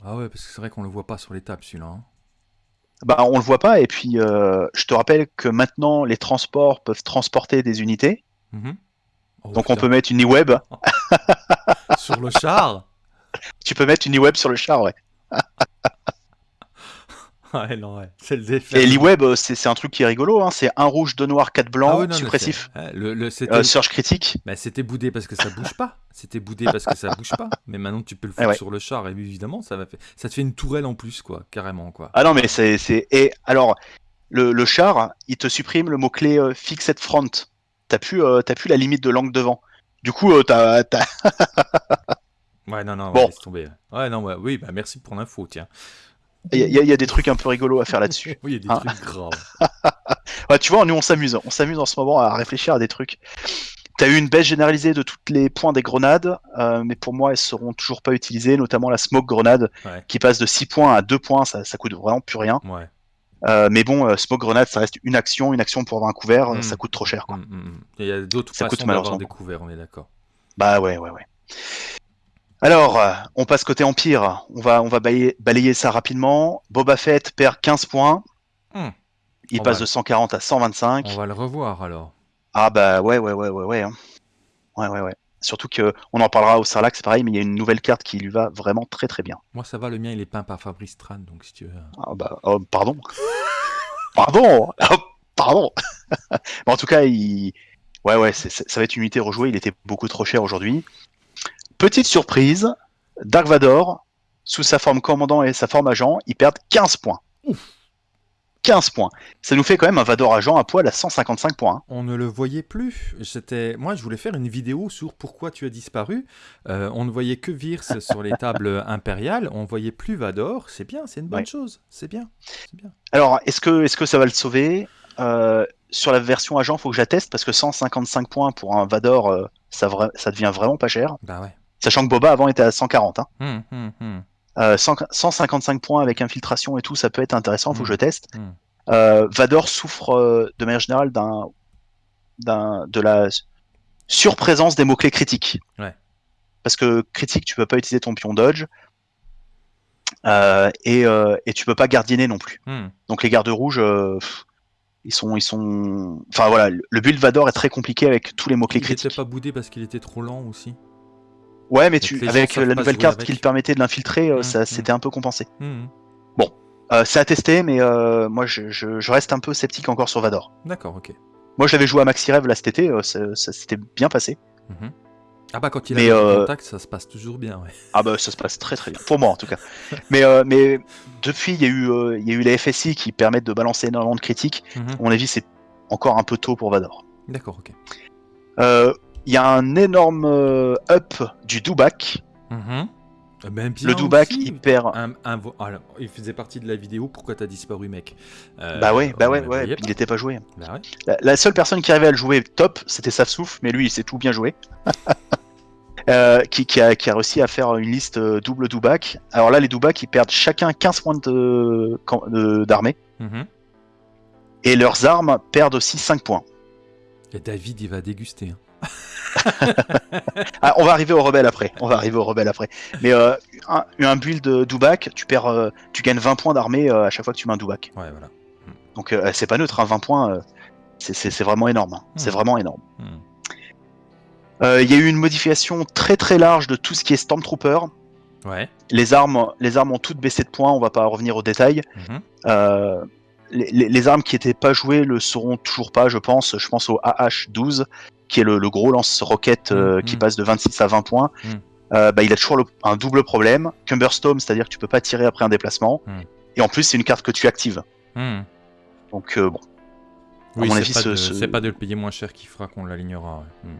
Ah ouais, parce que c'est vrai qu'on le voit pas sur les tables, celui-là. hein. Bah, on le voit pas, et puis euh, je te rappelle que maintenant les transports peuvent transporter des unités, Mhm. Oh, donc on peut mettre une e-web. Sur le char? Tu peux mettre une e-web sur le char, ouais. Ouais, non, ouais. C'est le défi. Et l'e-web, euh, c'est un truc qui est rigolo, hein, c'est un rouge, deux noirs, quatre blancs, Ah non, suppressif, le, euh, surge critique. bah, c'était boudé parce que ça bouge pas. C'était boudé parce que ça bouge pas. Mais maintenant, tu peux le Eh foutre ouais. sur le char et évidemment, ça va faire... ça te fait une tourelle en plus, quoi. Carrément, quoi. Ah non, mais c'est. Et alors, le, le char, il te supprime le mot-clé euh, fixed front. T'as plus, euh, plus la limite de l'angle devant. Du coup, euh, t'as, t'as- Ouais, non, non, Bon. ouais, laisse tomber. Ouais, non, ouais, oui, bah merci pour l'info, tiens. Il y, a- il y a des trucs un peu rigolos à faire là-dessus. Oui, il y a des Ah. trucs graves. Ouais, tu vois, nous on s'amuse. On s'amuse en ce moment à réfléchir à des trucs. T'as eu une baisse généralisée de tous les points des grenades, euh, mais pour moi, elles seront toujours pas utilisées, notamment la smoke grenade Ouais. qui passe de 6 points à 2 points, ça, ça coûte vraiment plus rien. Ouais. Euh, mais bon, euh, smoke grenade, ça reste une action, une action pour avoir un couvert, euh, Mm. ça coûte trop cher. Quoi. Mm, mm, mm. Il y a d'autres Ça coûte façons d'avoir malheureusement. des couverts, on est d'accord. Bah ouais, ouais, ouais. Alors, on passe côté Empire. On va, on va balayer, balayer ça rapidement. Boba Fett perd 15 points. Hmm. Il On passe va- de 140 à 125. On va le revoir alors. Ah bah ouais, ouais, ouais, ouais, ouais. hein. Ouais, ouais, ouais. Surtout que on en parlera au Sarlacc, c'est pareil, mais il y a une nouvelle carte qui lui va vraiment très très bien. Moi, ça va, le mien, il est peint par Fabrice Tran, donc si tu veux. Ah bah, oh, pardon. pardon. Oh, pardon. Mais en tout cas, il... ouais, ouais, ça va être une unité rejouée. Il était beaucoup trop cher aujourd'hui. Petite surprise, Dark Vador, sous sa forme commandant et sa forme agent, ils perdent 15 points. 15 points. Ça nous fait quand même un Vador agent à poil à 155 points. hein. On ne le voyait plus. C'était, moi, je voulais faire une vidéo sur pourquoi tu as disparu. Euh, on ne voyait que Virs sur les tables impériales. On voyait plus Vador. C'est bien, c'est une bonne Ouais. chose. C'est bien. Alors, est-ce que, est-ce que ça va le sauver? Euh, Sur la version agent, faut que j'atteste parce que 155 points pour un Vador, euh, ça devient vraiment pas cher. Bah ouais. Sachant que Boba avant était à 140. Hein. Hum, hum, hum. Euh, 100 155 points avec infiltration et tout, ça peut être intéressant, faut que je teste. Euh, Vador souffre euh, de manière générale d'un, d'un, de la surprésence des mots-clés critiques. Ouais. Parce que critique, tu peux pas utiliser ton pion dodge. Euh, et, euh, et tu peux pas gardiner non plus. Donc les gardes rouges, euh, pff, ils sont, ils sont. Enfin voilà, le build Vador est très compliqué avec tous les mots-clés Il n'était critiques. pas boudé parce qu'il était trop lent aussi? Ouais, mais tu, avec euh, la nouvelle carte qui le permettait de l'infiltrer, euh, Mm, ça mm. c'était un peu compensé. Hum, Euh, c'est à tester, mais euh, moi je, je- je reste un peu sceptique encore sur Vador. D'accord, ok. Moi je l'avais joué à Maxi Rêve là cet été, euh, ça, ça s'était bien passé. Ah bah quand il Mais, a contact, ça se passe toujours bien. Ouais. Ah bah ça se passe très très bien, pour moi en tout cas. mais, euh, mais depuis il y, a eu, il y a eu les FSI qui permettent de balancer énormément de critiques. À mon avis c'est encore un peu tôt pour Vador. D'accord, ok. Il y a un énorme euh, up du Dubak. Mhm. Eh ben, Le Dubak il perd... Un- un vo- alors, il faisait partie de la vidéo. Pourquoi t'as disparu, mec? Euh, Bah ouais, bah ouais, ouais, il était pas joué. Bah ouais. La, la seule personne qui arrivait à le jouer top, c'était Safsouf, mais lui, il s'est tout bien joué. Euh, qui, qui a, qui a réussi à faire une liste double Dubak. Alors là, les Dubak, ils perdent chacun 15 points de- camp- de- d'armée. Mhm. Et leurs armes perdent aussi 5 points. Et David, il va déguster. hein. Ah, on va arriver au rebelle après. On va arriver au rebelle après. Mais euh, un, un build de Dubak, tu perds, euh, tu gagnes 20 points d'armée euh, à chaque fois que tu mets un Dubak. Ouais, voilà. Donc c'est pas neutre, hein, 20 points, euh, c'est- vraiment énorme. hein. C'est Mhm. vraiment énorme. Euh, Il y a eu une modification très très large de tout ce qui est Stormtrooper. Ouais. Les armes, les armes ont toutes baissé de points, on va pas revenir aux détails. Mhm. Euh, les, armes qui étaient pas jouées le seront toujours pas, je pense. Je pense au AH-12, qui est le, le gros lance-roquette euh, Mhm. qui passe de 26 à 20 points. Mhm. Euh, bah, il a toujours le- un double problème. Cumberstorm, c'est-à-dire que tu peux pas tirer après un déplacement. Et en plus, c'est une carte que tu actives. Donc euh, bon, Oui, c'est pas, ce- pas de le payer moins cher qui fera qu'on l'alignera. ouais.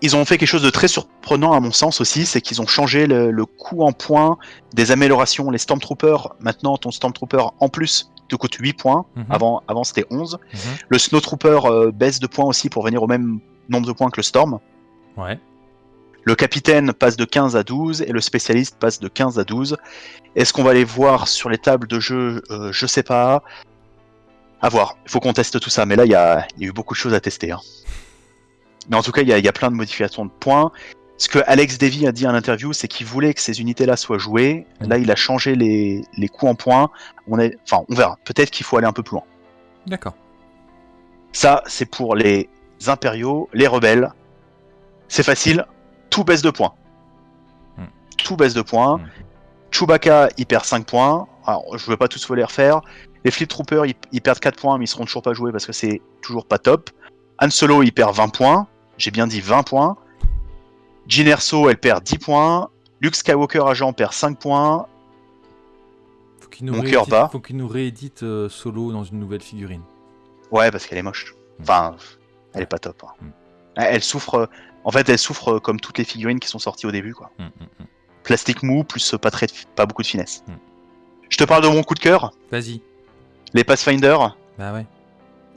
Ils ont fait quelque chose de très surprenant à mon sens aussi, c'est qu'ils ont changé le, le coût en points des améliorations. Les Stormtroopers, maintenant ton Stormtrooper en plus te coûte 8 points, Mhm. avant, avant c'était 11. Mhm. Le Snowtrooper euh, baisse de points aussi pour venir au même nombre de points que le Storm. Ouais. Le capitaine passe de 15 à 12 et le spécialiste passe de 15 à 12. Est-ce qu'on va les voir sur les tables de jeu Euh, Je sais pas. À voir. Il faut qu'on teste tout ça. Mais là, il y y a eu beaucoup de choses à tester. hein. Mais en tout cas, il y, y a plein de modifications de points. Ce que Alex Davy a dit en interview, c'est qu'il voulait que ces unités-là soient jouées. Mhm. Là, il a changé les, les coûts en points. On est, enfin, on verra. Peut-être qu'il faut aller un peu plus loin. D'accord. Ça, c'est pour les impériaux, les rebelles. C'est facile, tout baisse de points. Hmm. Tout baisse de points. Hmm. Chewbacca, il perd 5 points. Alors, je ne vais pas tous les refaire. Les Flip Troopers, ils, ils perdent 4 points, mais ils seront toujours pas joués parce que c'est toujours pas top. Han Solo, il perd 20 points. J'ai bien dit 20 points. Jyn Erso, elle perd 10 points. Luke Skywalker agent perd 5 points. Faut qu'il nous, Mon cœur bat. faut qu'il nous réédite euh, Solo dans une nouvelle figurine. Ouais, parce qu'elle est moche. Enfin, elle est pas top. hein. Hmm. Elle souffre. En fait, elle souffre comme toutes les figurines qui sont sorties au début, quoi. Mhm, mhm. Plastique mou plus pas très, pas beaucoup de finesse. Je te parle de mon coup de cœur, Vas-y. les Pathfinder. Bah ouais.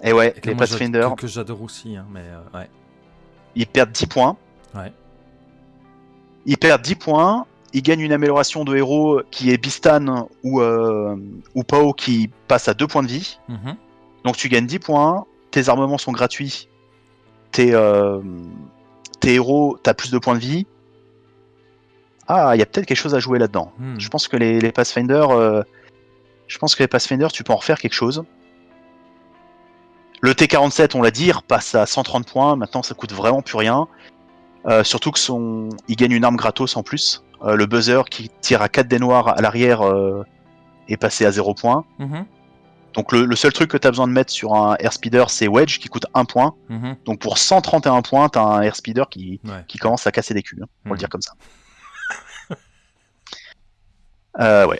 Et ouais, Et que les Pathfinder. Que, que j'adore aussi, hein, mais euh, ouais. ils perdent 10 points. Ouais. Ils perdent 10 points. Ils gagnent une amélioration de héros qui est Bistan ou, euh, ou Pao qui passe à 2 points de vie. Mhm. Donc tu gagnes 10 points. Tes armements sont gratuits. Tes, euh, tes héros, t'as plus de points de vie. Ah, il y a peut-être quelque chose à jouer là-dedans. Hmm. Je pense que les, les Pathfinder, euh, je pense que les Pathfinder, tu peux en refaire quelque chose. Le T47, on l'a dit, il repasse à 130 points. Maintenant, ça coûte vraiment plus rien. Euh, surtout que son, il gagne une arme gratos en plus. Euh, le buzzer qui tire à 4 dés noirs à l'arrière euh, est passé à 0 points. Mhm. Donc le, le seul truc que tu as besoin de mettre sur un airspeeder, c'est Wedge qui coûte 1 point. Mhm. Donc pour 131 points, tu as un airspeeder qui, Ouais. qui commence à casser des culs, hein, pour Mhm. le dire comme ça. Euh, ouais.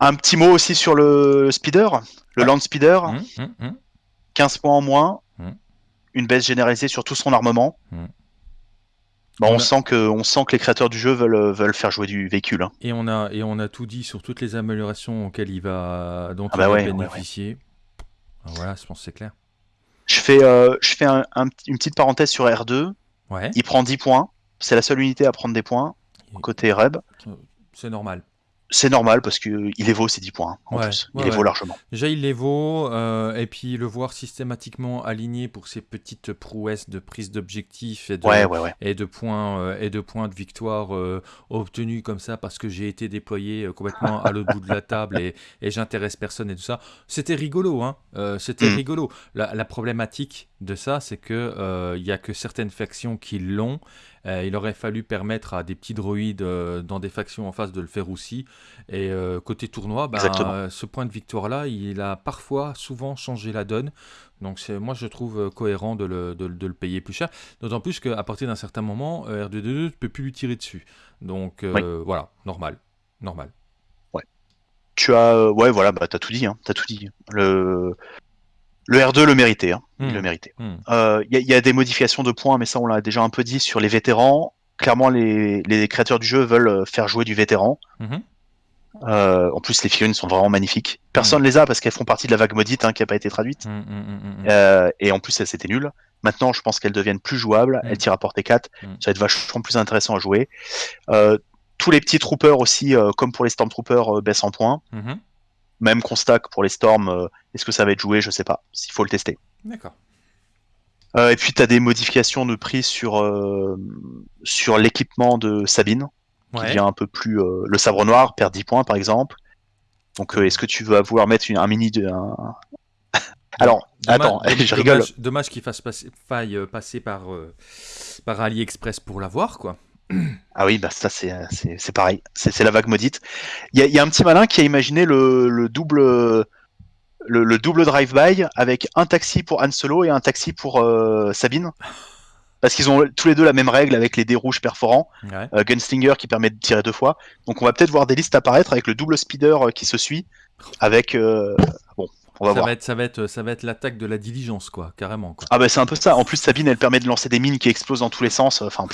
Un petit mot aussi sur le speeder, le Ouais. land speeder, Mhm. Mhm. Mhm. 15 points en moins, Mhm. Une baisse généralisée sur tout son armement. Mhm. Bah, On on, a- sent que, on sent que les créateurs du jeu veulent, veulent faire jouer du véhicule. hein. Et on a et on a tout dit sur toutes les améliorations auxquelles il va dont Ah il bah va ouais, ouais, bénéficier. Ah, Voilà, je pense que c'est clair. Je fais, euh, je fais un- un petit- une petite parenthèse sur R2. Ouais, Il prend 10 points. C'est la seule unité à prendre des points côté Reb. c'est normal. C'est normal parce qu'il il vaut ses 10 points hein, en Ouais, plus. ouais, il les ouais. vaut largement. Déjà, il les vaut, euh, et puis le voir systématiquement aligné pour ses petites prouesses de prise d'objectif et de, Ouais, ouais, ouais. et de points euh, et de points de victoire euh, obtenus comme ça parce que j'ai été déployé complètement à l'autre bout de la table et, et j'intéresse personne et tout ça. C'était rigolo, hein. C'était Mm. rigolo. La, la problématique de ça, c'est que euh, il y a que certaines factions qui l'ont. Euh, il aurait fallu permettre à des petits droïdes euh, dans des factions en face de le faire aussi. Et euh, côté tournoi, ben, ce point de victoire-là, il a parfois, souvent changé la donne. Donc c'est, moi, je trouve cohérent de le, de, de le payer plus cher. D'autant plus qu'à partir d'un certain moment, euh, R2D2, tu ne peux plus lui tirer dessus. Donc voilà, normal. Normal. Tu as, ouais, voilà, bah t'as tout dit, hein, t'as tout dit. Le, le R2 le méritait, hein, il Hmm. le méritait. Hmm. Euh, Il y, a- il y a des modifications de points, mais ça on l'a déjà un peu dit sur les vétérans. Clairement, les, les créateurs du jeu veulent euh, faire jouer du vétéran. Mhm. Euh, en plus, les figurines sont vraiment magnifiques. Personne les a parce qu'elles font partie de la vague maudite hein, qui n'a pas été traduite. Hmm, hmm, hmm, hmm, hmm. Euh, et en plus, elles c'était nul. Maintenant, je pense qu'elles deviennent plus jouables. Elles tirent à portée 4. Mm. Ça va être vachement plus intéressant à jouer. Tous les petits troopers aussi, comme pour les Stormtroopers, baissent en points. Même constat que pour les Storms. euh, Est-ce que ça va être joué Je sais pas. S'il faut le tester. D'accord. Euh, et puis, tu as des modifications de prix sur, euh, sur l'équipement de Sabine, qui devient un peu plus. le sabre noir perd 10 points, par exemple. Donc, est-ce que tu vas vouloir mettre une- un mini de. un- Alors, Dommage- attends, dommage- je rigole. Dommage, dommage qu'il fasse passer, faille passer par, euh, par AliExpress pour l'avoir, quoi. Ah oui, bah ça c'est pareil, c'est la vague maudite. Il y a, il y a un petit malin qui a imaginé le, le double le, le double drive-by avec un taxi pour Han Solo et un taxi pour euh, Sabine. Parce qu'ils ont tous les deux la même règle avec les dés rouges perforants, Ouais. euh, Gunslinger qui permet de tirer deux fois. Donc on va peut-être voir des listes apparaître avec le double speeder euh, qui se suit. Avec euh, bon, on va ça, voir. va être, ça va être, ça va être l'attaque de la diligence, quoi, carrément, quoi. Ah bah c'est un peu ça. En plus Sabine elle permet de lancer des mines qui explosent dans tous les sens. Enfin,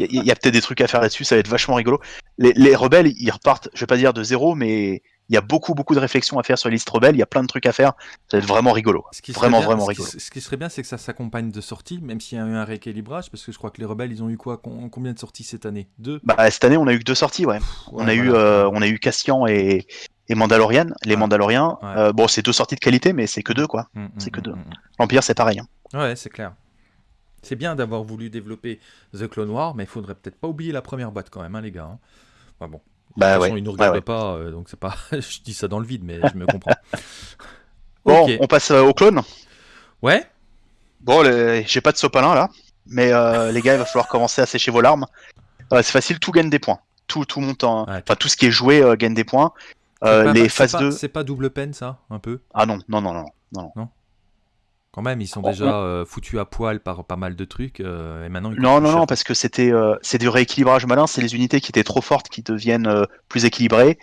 il y, a- peut-être des trucs à faire là-dessus. Ça va être vachement rigolo. Les, les rebelles ils repartent, je vais pas dire de zéro, mais il y a beaucoup beaucoup de réflexions à faire sur les listes rebelles. Il y a plein de trucs à faire. Ça va être vraiment rigolo. Ce qui serait Vraiment bien- vraiment ce qui- rigolo. Ce qui serait bien, c'est que ça s'accompagne de sorties, même s'il y a eu un rééquilibrage, parce que je crois que les rebelles, ils ont eu quoi Combien de sorties cette année? Deux? Bah cette année on a eu que deux sorties. Ouais. on Ouais, a eu voilà. euh, on a eu Cassian et et Mandalorian. Les. Mandaloriens. Ouais. euh, bon c'est deux sorties de qualité, mais c'est que deux quoi. Mm, mm, c'est que mm, deux. L'Empire c'est pareil. hein. Ouais, c'est clair. C'est bien d'avoir voulu développer The Clone War, mais il faudrait peut-être pas oublier la première boîte quand même, hein, les gars. hein. Enfin bon. De Bah toute façon, ouais, ils nous regardent ouais. pas, euh, donc c'est pas. je dis ça dans le vide, mais je me comprends. Bon, on passe euh, au clone. Ouais. Bon, j'ai pas de sopalin là, mais euh, les gars, il va falloir commencer à sécher vos larmes. C'est facile, tout gagne des points. Tout, tout monte en... Ouais. Enfin, tout ce qui est joué gagne des points. Les phases pas- 2... C'est pas double peine, ça, un peu? Ah non, non, non, non, non. non? Quand même, ils sont Oh, déjà euh, foutus à poil par pas mal de trucs, euh, et maintenant ils Non, non, non, parce que c'était euh, c'est du rééquilibrage malin, c'est les unités qui étaient trop fortes qui deviennent plus équilibrées.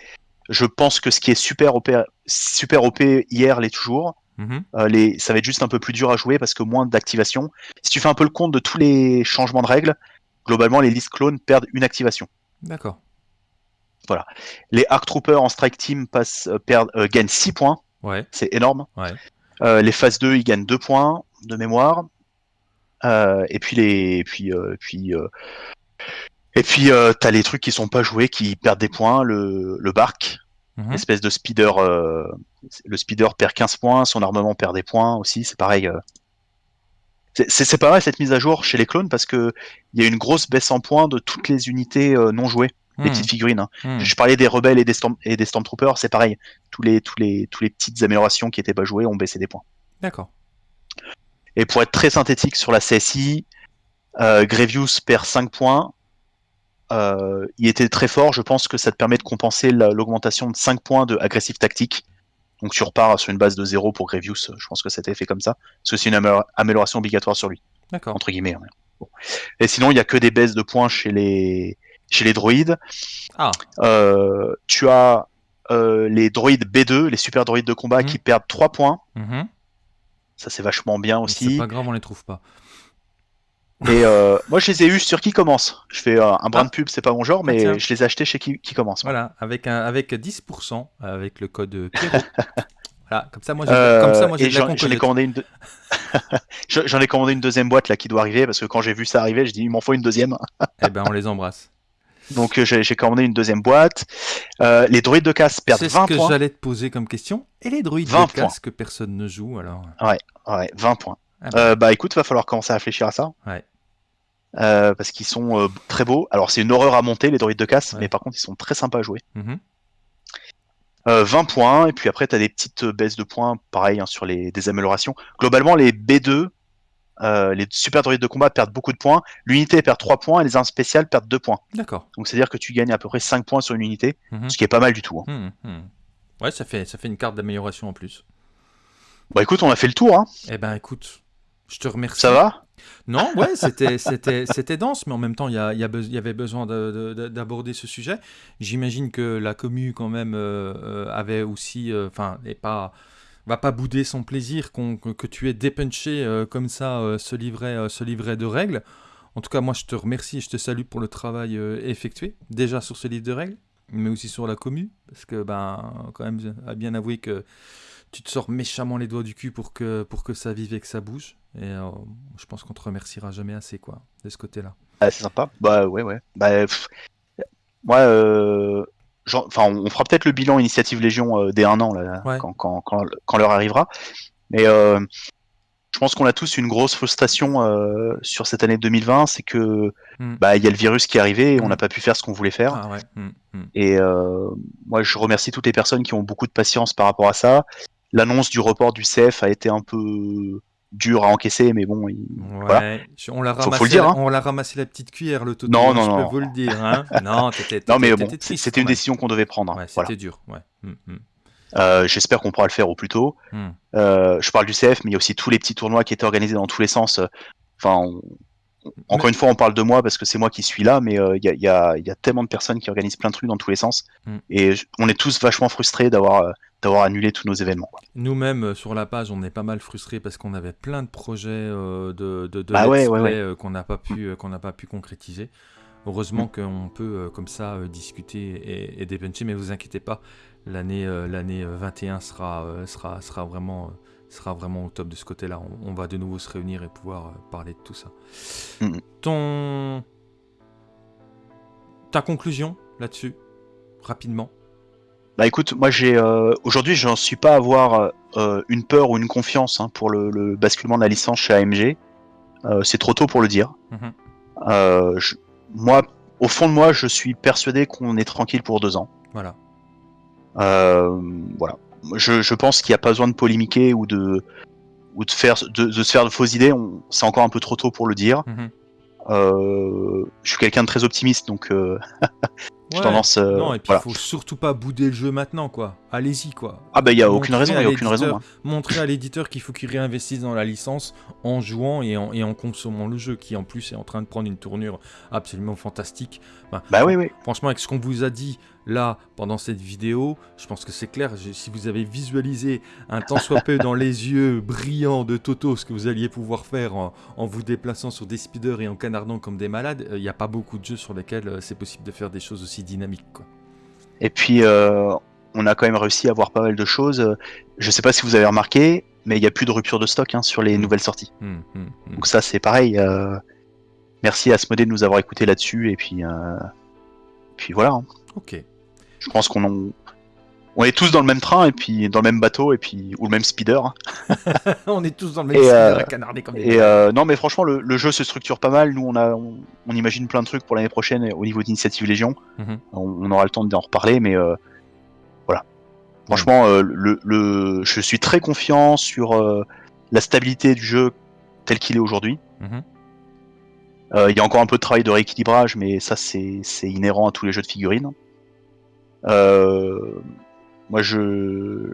Je pense que ce qui est super OP, super OP hier l'est toujours. Mhm. Les, ça va être juste un peu plus dur à jouer parce que moins d'activation. Si tu fais un peu le compte de tous les changements de règles, globalement les listes clones perdent une activation. D'accord. Les Arc Troopers en Strike Team passent, perdent, gagnent 6 points, Ouais. c'est énorme. Ouais. Euh, les phases 2, ils gagnent 2 points de mémoire. Euh, et puis les, et puis, euh, puis, euh, et puis t'as les trucs qui sont pas joués, qui perdent des points. Le, le bark, Mhm. espèce de speeder, euh, le speeder perd 15 points, son armement perd des points aussi. C'est pareil. euh. C'est- pas mal cette mise à jour chez les clones parce que il y a une grosse baisse en points de toutes les unités euh, non jouées, les Mhm. petites figurines. hein. Mhm. Je parlais des rebelles et des, storm et des stormtroopers, c'est pareil. Tous les, tous les, tous les petites améliorations qui étaient pas jouées ont baissé des points. D'accord. Et pour être très synthétique sur la CSI, euh, Grevious perd 5 points. Euh, il était très fort, je pense que ça te permet de compenser la- l'augmentation de 5 points de agressif tactique. Donc tu repars sur une base de 0 pour Grevious, je pense que c'était fait comme ça. Parce que c'est une amé- amélioration obligatoire sur lui, D'accord. entre guillemets. Bon. Et sinon, il n'y a que des baisses de points chez les, chez les droïdes. Ah. Euh, tu as euh, les droïdes B2, les super droïdes de combat, Mhm. qui perdent 3 points. Mhm. Ça, c'est vachement bien C'est aussi. pas grave, on les trouve pas. Et euh, moi, je les ai eus sur qui commence. Je fais un brin Ah. de pub, c'est pas mon genre, mais tiens. je les ai achetés chez qui, qui commence. Voilà, avec, un, avec 10%, avec le code Pierrot. voilà, comme ça, moi, j'ai Euh, j'en ai commandé une. ai commandé une deuxième boîte là qui doit arriver parce que quand j'ai vu ça arriver, je dis il m'en faut une deuxième. Eh ben, on les embrasse. Donc euh, j'ai commandé une deuxième boîte. Euh, les droïdes de casse perdent C'est ce 20 que points. j'allais te poser comme question. Et les droïdes 20 de casque que personne ne joue, alors Ouais, 20 points. Ah bah. Euh, bah écoute, va falloir commencer à réfléchir à ça. Ouais. Euh, parce qu'ils sont très beaux. Alors c'est une horreur à monter les droïdes de casse, Ouais. mais par contre ils sont très sympas à jouer. Mhm. Euh, 20 points, et puis après, tu as des petites baisses de points, pareil, hein, sur les des améliorations. Globalement, les B2, euh, les super droïdes de combat perdent beaucoup de points. L'unité perd 3 points et les armes spéciales perdent 2 points. D'accord. Donc c'est-à-dire que tu gagnes à peu près 5 points sur une unité, Mhm. ce qui est pas mal du tout. hein. Mhm, mhm. Ouais, ça fait, ça fait une carte d'amélioration en plus. Bon, écoute, on a fait le tour, hein. Eh ben, écoute, je te remercie. ça va? Non, ouais, c'était, dense, mais en même temps, il y, a- il avait besoin de- de- de- d'aborder ce sujet. J'imagine que la commu, quand même, euh, euh, avait aussi, euh, enfin, n'est pas, va pas bouder son plaisir que, tu aies dépunché euh, comme ça euh, ce livret, euh, ce livret de règles. En tout cas, moi, je te remercie et je te salue pour le travail effectué, déjà sur ce livre de règles, mais aussi sur la commu, parce que, ben, quand même, à bien avouer que tu te sors méchamment les doigts du cul pour que, ça vive et que ça bouge. Et je pense qu'on te remerciera jamais assez, quoi, de ce côté-là. Ah, C'est sympa. Bah ouais, ouais. Bah, pff, moi, enfin, on fera peut-être le bilan Initiative Légion euh, dès un an, là, Ouais. quand, quand, quand, quand l'heure arrivera. Mais euh, je pense qu'on a tous une grosse frustration euh, sur cette année 2020, c'est que Mm. bah il y a le virus qui est arrivé et on Mm. n'a pas pu faire ce qu'on voulait faire. Ah ouais. mm, mm. Et euh, moi, je remercie toutes les personnes qui ont beaucoup de patience par rapport à ça. L'annonce du report du CF a été un peu dure à encaisser, mais bon, il- Ouais, Voilà. on l'a Faut- faut le ramassé, dire, la- hein. on l'a ramassé la petite cuillère, le toto. Non, non, je non. peux vous le dire. Hein. non, t'étais, mais bon, c'était une décision qu'on devait prendre. hein. Ouais, voilà. c'était dur. Ouais. mm, mm, Euh, J'espère qu'on pourra le faire au plus tôt. mm. Euh, je parle du CF, mais il y a aussi tous les petits tournois qui étaient organisés dans tous les sens. Enfin, on- encore une fois, on parle de moi parce que c'est moi qui suis là, mais euh, il y, a, y a- y a tellement de personnes qui organisent plein de trucs dans tous les sens. Mm. Et je- on est tous vachement frustrés d'avoir euh, d'avoir annulé tous nos événements. Nous-mêmes, euh, sur la page, on est pas mal frustrés parce qu'on avait plein de projets euh, de, de, de Bah let's ouais, ouais, play, ouais. qu'on n'a pas, pu, qu'on n'a pas pu concrétiser. Heureusement qu'on peut comme ça discuter et, et dépuncher, mais vous inquiétez pas, l'année euh, l'année euh, 21 sera, sera, sera, vraiment, sera vraiment au top de ce côté-là. On, on va de nouveau se réunir et pouvoir euh, parler de tout ça. Ton... Ta conclusion là-dessus, rapidement? Bah écoute, moi j'ai euh, aujourd'hui, j'en suis pas à avoir euh, une peur ou une confiance hein, pour le, le basculement de la licence chez AMG. Euh, c'est trop tôt pour le dire. Je- moi, au fond de moi, je suis persuadé qu'on est tranquille pour deux ans. Voilà. Voilà. Je, je pense qu'il n'y a pas besoin de polémiquer ou de ou de faire de, de se faire de fausses idées. C'est encore un peu trop tôt pour le dire. Mhm. Euh, je suis quelqu'un de très optimiste, donc euh, j'ai Ouais. tendance. euh, non, et puis il voilà. faut surtout pas bouder le jeu maintenant, quoi. Allez-y, quoi. Ah bah il y a Montrer aucune raison, il a aucune raison. hein. Montrer à l'éditeur qu'il faut qu'il réinvestisse dans la licence en jouant et en, et en consommant le jeu, qui en plus est en train de prendre une tournure absolument fantastique. Ben, Bah oui, oui. Franchement, avec ce qu'on vous a dit là pendant cette vidéo, je pense que c'est clair. Si vous avez visualisé un tant soit peu dans les yeux brillants de Toto ce que vous alliez pouvoir faire en, en vous déplaçant sur des speeders et en canardant comme des malades, euh, il n'y a pas beaucoup de jeux sur lesquels euh, c'est possible de faire des choses aussi dynamiques. Quoi. Et puis euh, on a quand même réussi à voir pas mal de choses. Je sais pas si vous avez remarqué, mais il n'y a plus de rupture de stock hein, sur les Mm. nouvelles sorties. Hmm, hmm, hmm. Donc ça c'est pareil. euh, merci à Asmodée de nous avoir écouté là-dessus et puis euh, puis voilà. hein. Ok. Je pense qu'on en- on est tous dans le même train et puis dans le même bateau et puis ou le même speeder. on est tous dans le même Et, style euh, à canarder comme des Et euh, non mais franchement le, le jeu se structure pas mal. Nous on a on, on imagine plein de trucs pour l'année prochaine au niveau d'initiative Légion. Mhm. On, on aura le temps d'en reparler mais euh, voilà. Franchement euh, le, le je suis très confiant sur euh, la stabilité du jeu tel qu'il est aujourd'hui. Mhm. Euh, Il y a encore un peu de travail de rééquilibrage, mais ça c'est inhérent à tous les jeux de figurines. Euh, moi je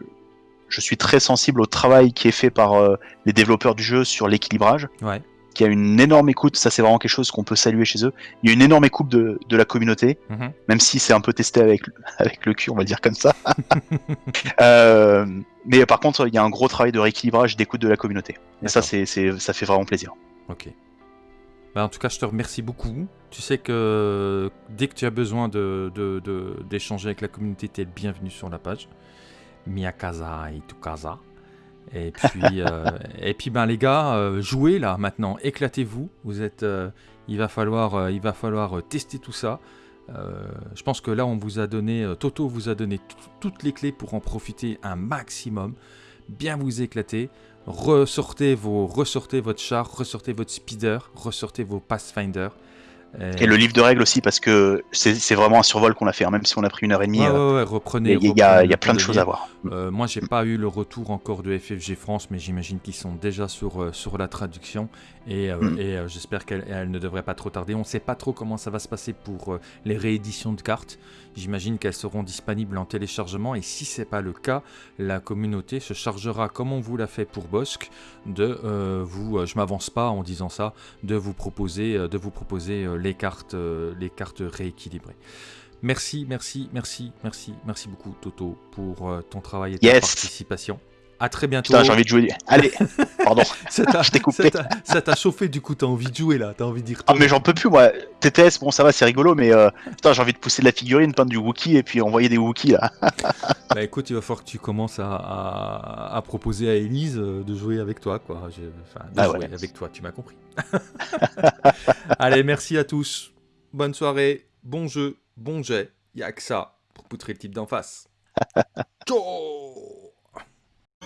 je suis très sensible au travail qui est fait par euh, les développeurs du jeu sur l'équilibrage, Ouais. qui a une énorme écoute. Ça c'est vraiment quelque chose qu'on peut saluer chez eux. Il y a une énorme écoute de, de la communauté, Mhm. même si c'est un peu testé avec avec le cul, on va dire comme ça. Euh, mais par contre, il y a un gros travail de rééquilibrage, d'écoute de la communauté. Et ça c'est ça fait vraiment plaisir. Ok. Bah, en tout cas, je te remercie beaucoup. Tu sais que dès que tu as besoin de, de- de- d'échanger avec la communauté, tu es le bienvenu sur la page. Mia casa et tu casa. Et puis, euh, et puis ben, les gars, euh, jouez là maintenant, éclatez-vous. Vous êtes, euh, il va falloir, il va falloir tester tout ça. Je pense que là, on vous a donné, Toto vous a donné tout- toutes les clés pour en profiter un maximum. Bien vous éclater. Ressortez, vos, ressortez votre char, ressortez votre speeder, ressortez vos Pathfinder. Et le livre de règles aussi, parce que c'est vraiment un survol qu'on a fait, hein, même si on a pris une heure et demie. Ouais, euh, ouais, ouais, reprenez. Il y, a- y plein de choses à voir. Euh, moi, j'ai pas eu le retour encore de FFG France, mais j'imagine qu'ils sont déjà sur, euh, sur la traduction et, euh, Mm. et, euh, j'espère qu'elle elle ne devrait pas trop tarder. On ne sait pas trop comment ça va se passer pour euh, les rééditions de cartes. J'imagine qu'elles seront disponibles en téléchargement et si c'est pas le cas, la communauté se chargera, comme on vous l'a fait pour Bosque, de vous. je m'avance pas en disant ça, de vous proposer, de vous proposer les cartes, les cartes rééquilibrées. Merci, merci, merci, merci, merci beaucoup Toto pour ton travail et ta Yes. participation. À très bientôt. Putain, j'ai envie de jouer. Allez, pardon. Je t'ai coupé. ça t'a- chauffé du coup, t'as envie de jouer là, t'as envie d'y Ah, retourner. mais j'en peux plus, moi. TTS, bon, ça va, c'est rigolo, mais euh, putain, j'ai envie de pousser de la figurine, peindre du Wookie et puis envoyer des Wookiees là. Bah écoute, il va falloir que tu commences à, à- à proposer à Elise euh, de jouer avec toi, quoi. Je- Enfin, de Ah jouer ouais. avec toi, tu m'as compris. Allez, merci à tous. Bonne soirée, bon jeu, bon jet. Y'a que ça pour poutrer le type d'en face. Ciao